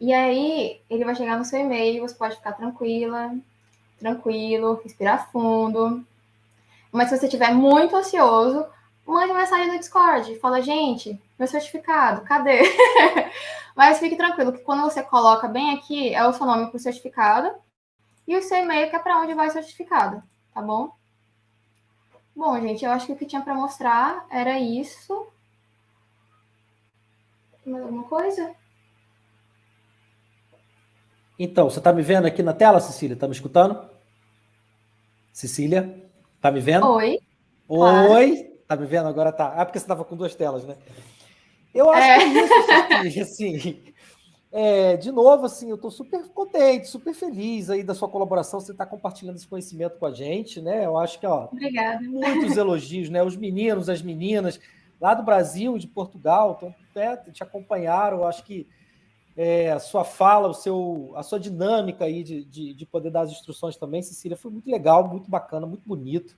E aí, ele vai chegar no seu e-mail, você pode ficar tranquila, tranquilo, respirar fundo. Mas se você estiver muito ansioso, mande mensagem no Discord. Fala, gente, meu certificado, cadê? Mas fique tranquilo, que quando você coloca bem aqui, é o seu nome para o certificado e o seu e-mail, que é para onde vai o certificado, tá bom? Bom, gente, eu acho que o que tinha para mostrar era isso. Mais alguma coisa? Então, você está me vendo aqui na tela, Cecília? Está me escutando? Cecília, está me vendo? Oi. Oi. Está me vendo? Agora tá. Ah, porque você estava com duas telas, né? Eu acho é. que é isso, assim, é, de novo, assim, eu estou super contente, super feliz aí da sua colaboração, você está compartilhando esse conhecimento com a gente, né? Eu acho que, ó, Obrigada. muitos elogios, né? Os meninos, as meninas lá do Brasil, de Portugal, então, é, te acompanharam, eu acho que é, a sua fala, o seu, a sua dinâmica aí de, de, de, poder dar as instruções também, Cecília, foi muito legal, muito bacana, muito bonito.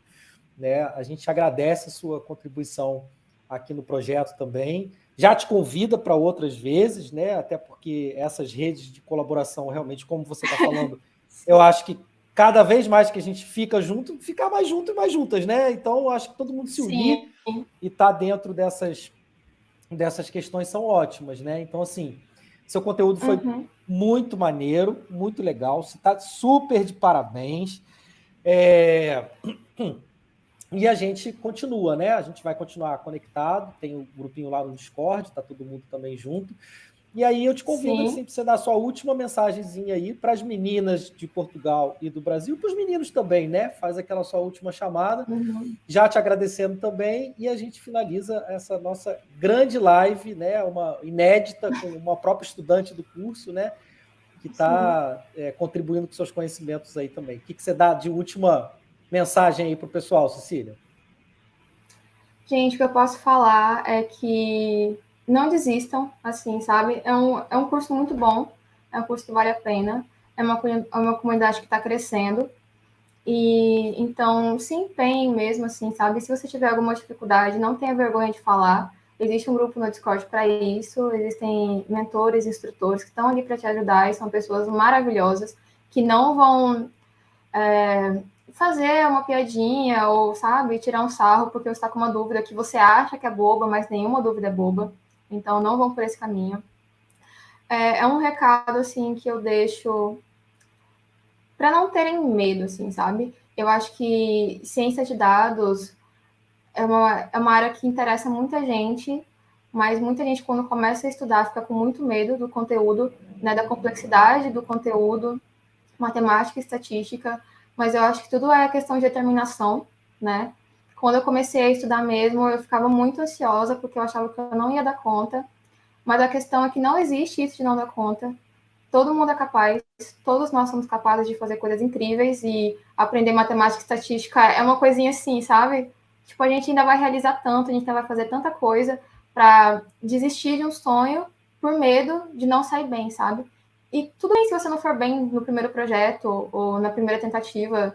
Né? A gente agradece a sua contribuição aqui no projeto também. Já te convida para outras vezes, né? Até porque essas redes de colaboração, realmente, como você está falando, eu acho que cada vez mais que a gente fica junto, ficar mais junto e mais juntas, né? Então, eu acho que todo mundo se unir Sim. e estar tá dentro dessas, dessas questões são ótimas, né? Então, assim, seu conteúdo foi uhum. muito maneiro, muito legal. Você está super de parabéns. É... E a gente continua, né? A gente vai continuar conectado, tem o um grupinho lá no Discord, tá todo mundo também junto. E aí eu te convido assim, para você dar a sua última mensagenzinha aí para as meninas de Portugal e do Brasil, para os meninos também, né? Faz aquela sua última chamada, uhum. já te agradecendo também, e a gente finaliza essa nossa grande live, né? Uma inédita com uma própria estudante do curso, né? Que está é, contribuindo com seus conhecimentos aí também. O que, que você dá de última mensagem aí para o pessoal, Cecília? Gente, o que eu posso falar é que não desistam, assim, sabe? É um, é um curso muito bom, é um curso que vale a pena, é uma, é uma comunidade que está crescendo, e então se empenhe mesmo, assim, sabe? Se você tiver alguma dificuldade, não tenha vergonha de falar. Existe um grupo no Discord para isso, existem mentores, instrutores que estão ali para te ajudar e são pessoas maravilhosas que não vão é, fazer uma piadinha ou, sabe, tirar um sarro porque você está com uma dúvida que você acha que é boba, mas nenhuma dúvida é boba. Então, não vão por esse caminho. É, é um recado, assim, que eu deixo para não terem medo, assim, sabe? Eu acho que ciência de dados é uma, é uma área que interessa muita gente, mas muita gente, quando começa a estudar, fica com muito medo do conteúdo, né, da complexidade do conteúdo, matemática e estatística, mas eu acho que tudo é questão de determinação, né? Quando eu comecei a estudar mesmo, eu ficava muito ansiosa, porque eu achava que eu não ia dar conta, mas a questão é que não existe isso de não dar conta. Todo mundo é capaz, todos nós somos capazes de fazer coisas incríveis e aprender matemática e estatística é uma coisinha assim, sabe? Tipo, a gente ainda vai realizar tanto, a gente ainda vai fazer tanta coisa para desistir de um sonho por medo de não sair bem, sabe? E tudo bem se você não for bem no primeiro projeto ou na primeira tentativa.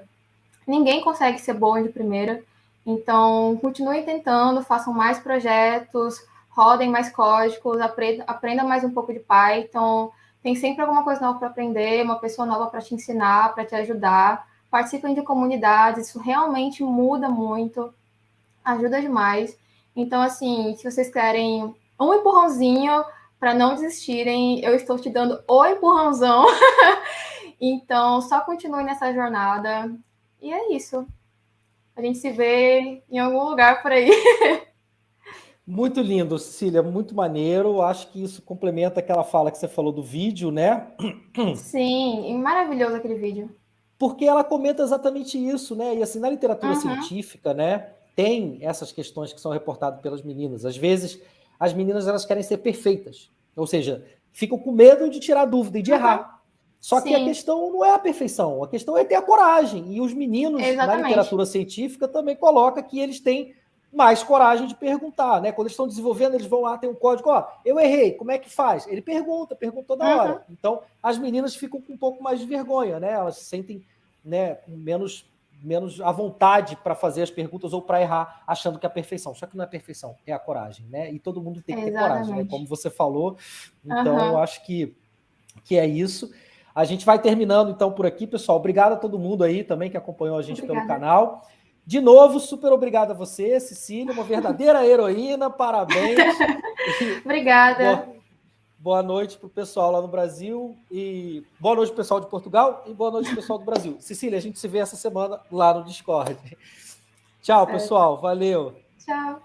Ninguém consegue ser bom de primeira. Então, continuem tentando, façam mais projetos, rodem mais códigos, aprenda, aprenda mais um pouco de Python. Tem sempre alguma coisa nova para aprender, uma pessoa nova para te ensinar, para te ajudar. Participem de comunidades, isso realmente muda muito, ajuda demais. Então, assim, se vocês querem um empurrãozinho para não desistirem, eu estou te dando o empurrãozão. então, só continue nessa jornada. E é isso. A gente se vê em algum lugar por aí. Muito lindo, Cecília, muito maneiro. Acho que isso complementa aquela fala que você falou do vídeo, né? Sim, maravilhoso aquele vídeo. Porque ela comenta exatamente isso, né? E assim, na literatura uhum. científica, né, tem essas questões que são reportadas pelas meninas. Às vezes, as meninas elas querem ser perfeitas. Ou seja, ficam com medo de tirar dúvida e de uhum. errar. Só Sim. que a questão não é a perfeição, a questão é ter a coragem. E os meninos, Exatamente. na literatura científica, também coloca que eles têm mais coragem de perguntar, né? Quando eles estão desenvolvendo, eles vão lá, tem um código, ó, eu errei, como é que faz? Ele pergunta, pergunta toda hora. Uhum. Então, as meninas ficam com um pouco mais de vergonha, né? Elas se sentem né, menos menos à vontade para fazer as perguntas ou para errar, achando que é a perfeição. Só que não é perfeição, é a coragem, né? E todo mundo tem que ter coragem, né? Como você falou. Então, uhum. eu acho que, que é isso. A gente vai terminando então por aqui, pessoal. Obrigado a todo mundo aí também que acompanhou a gente Obrigada. pelo canal. De novo, super obrigado a você, Cecília, uma verdadeira heroína. Parabéns. Obrigada. Boa noite para o pessoal lá no Brasil e boa noite pessoal de Portugal e boa noite pessoal do Brasil. Cecília, a gente se vê essa semana lá no Discord. Tchau, pessoal. Valeu. Tchau.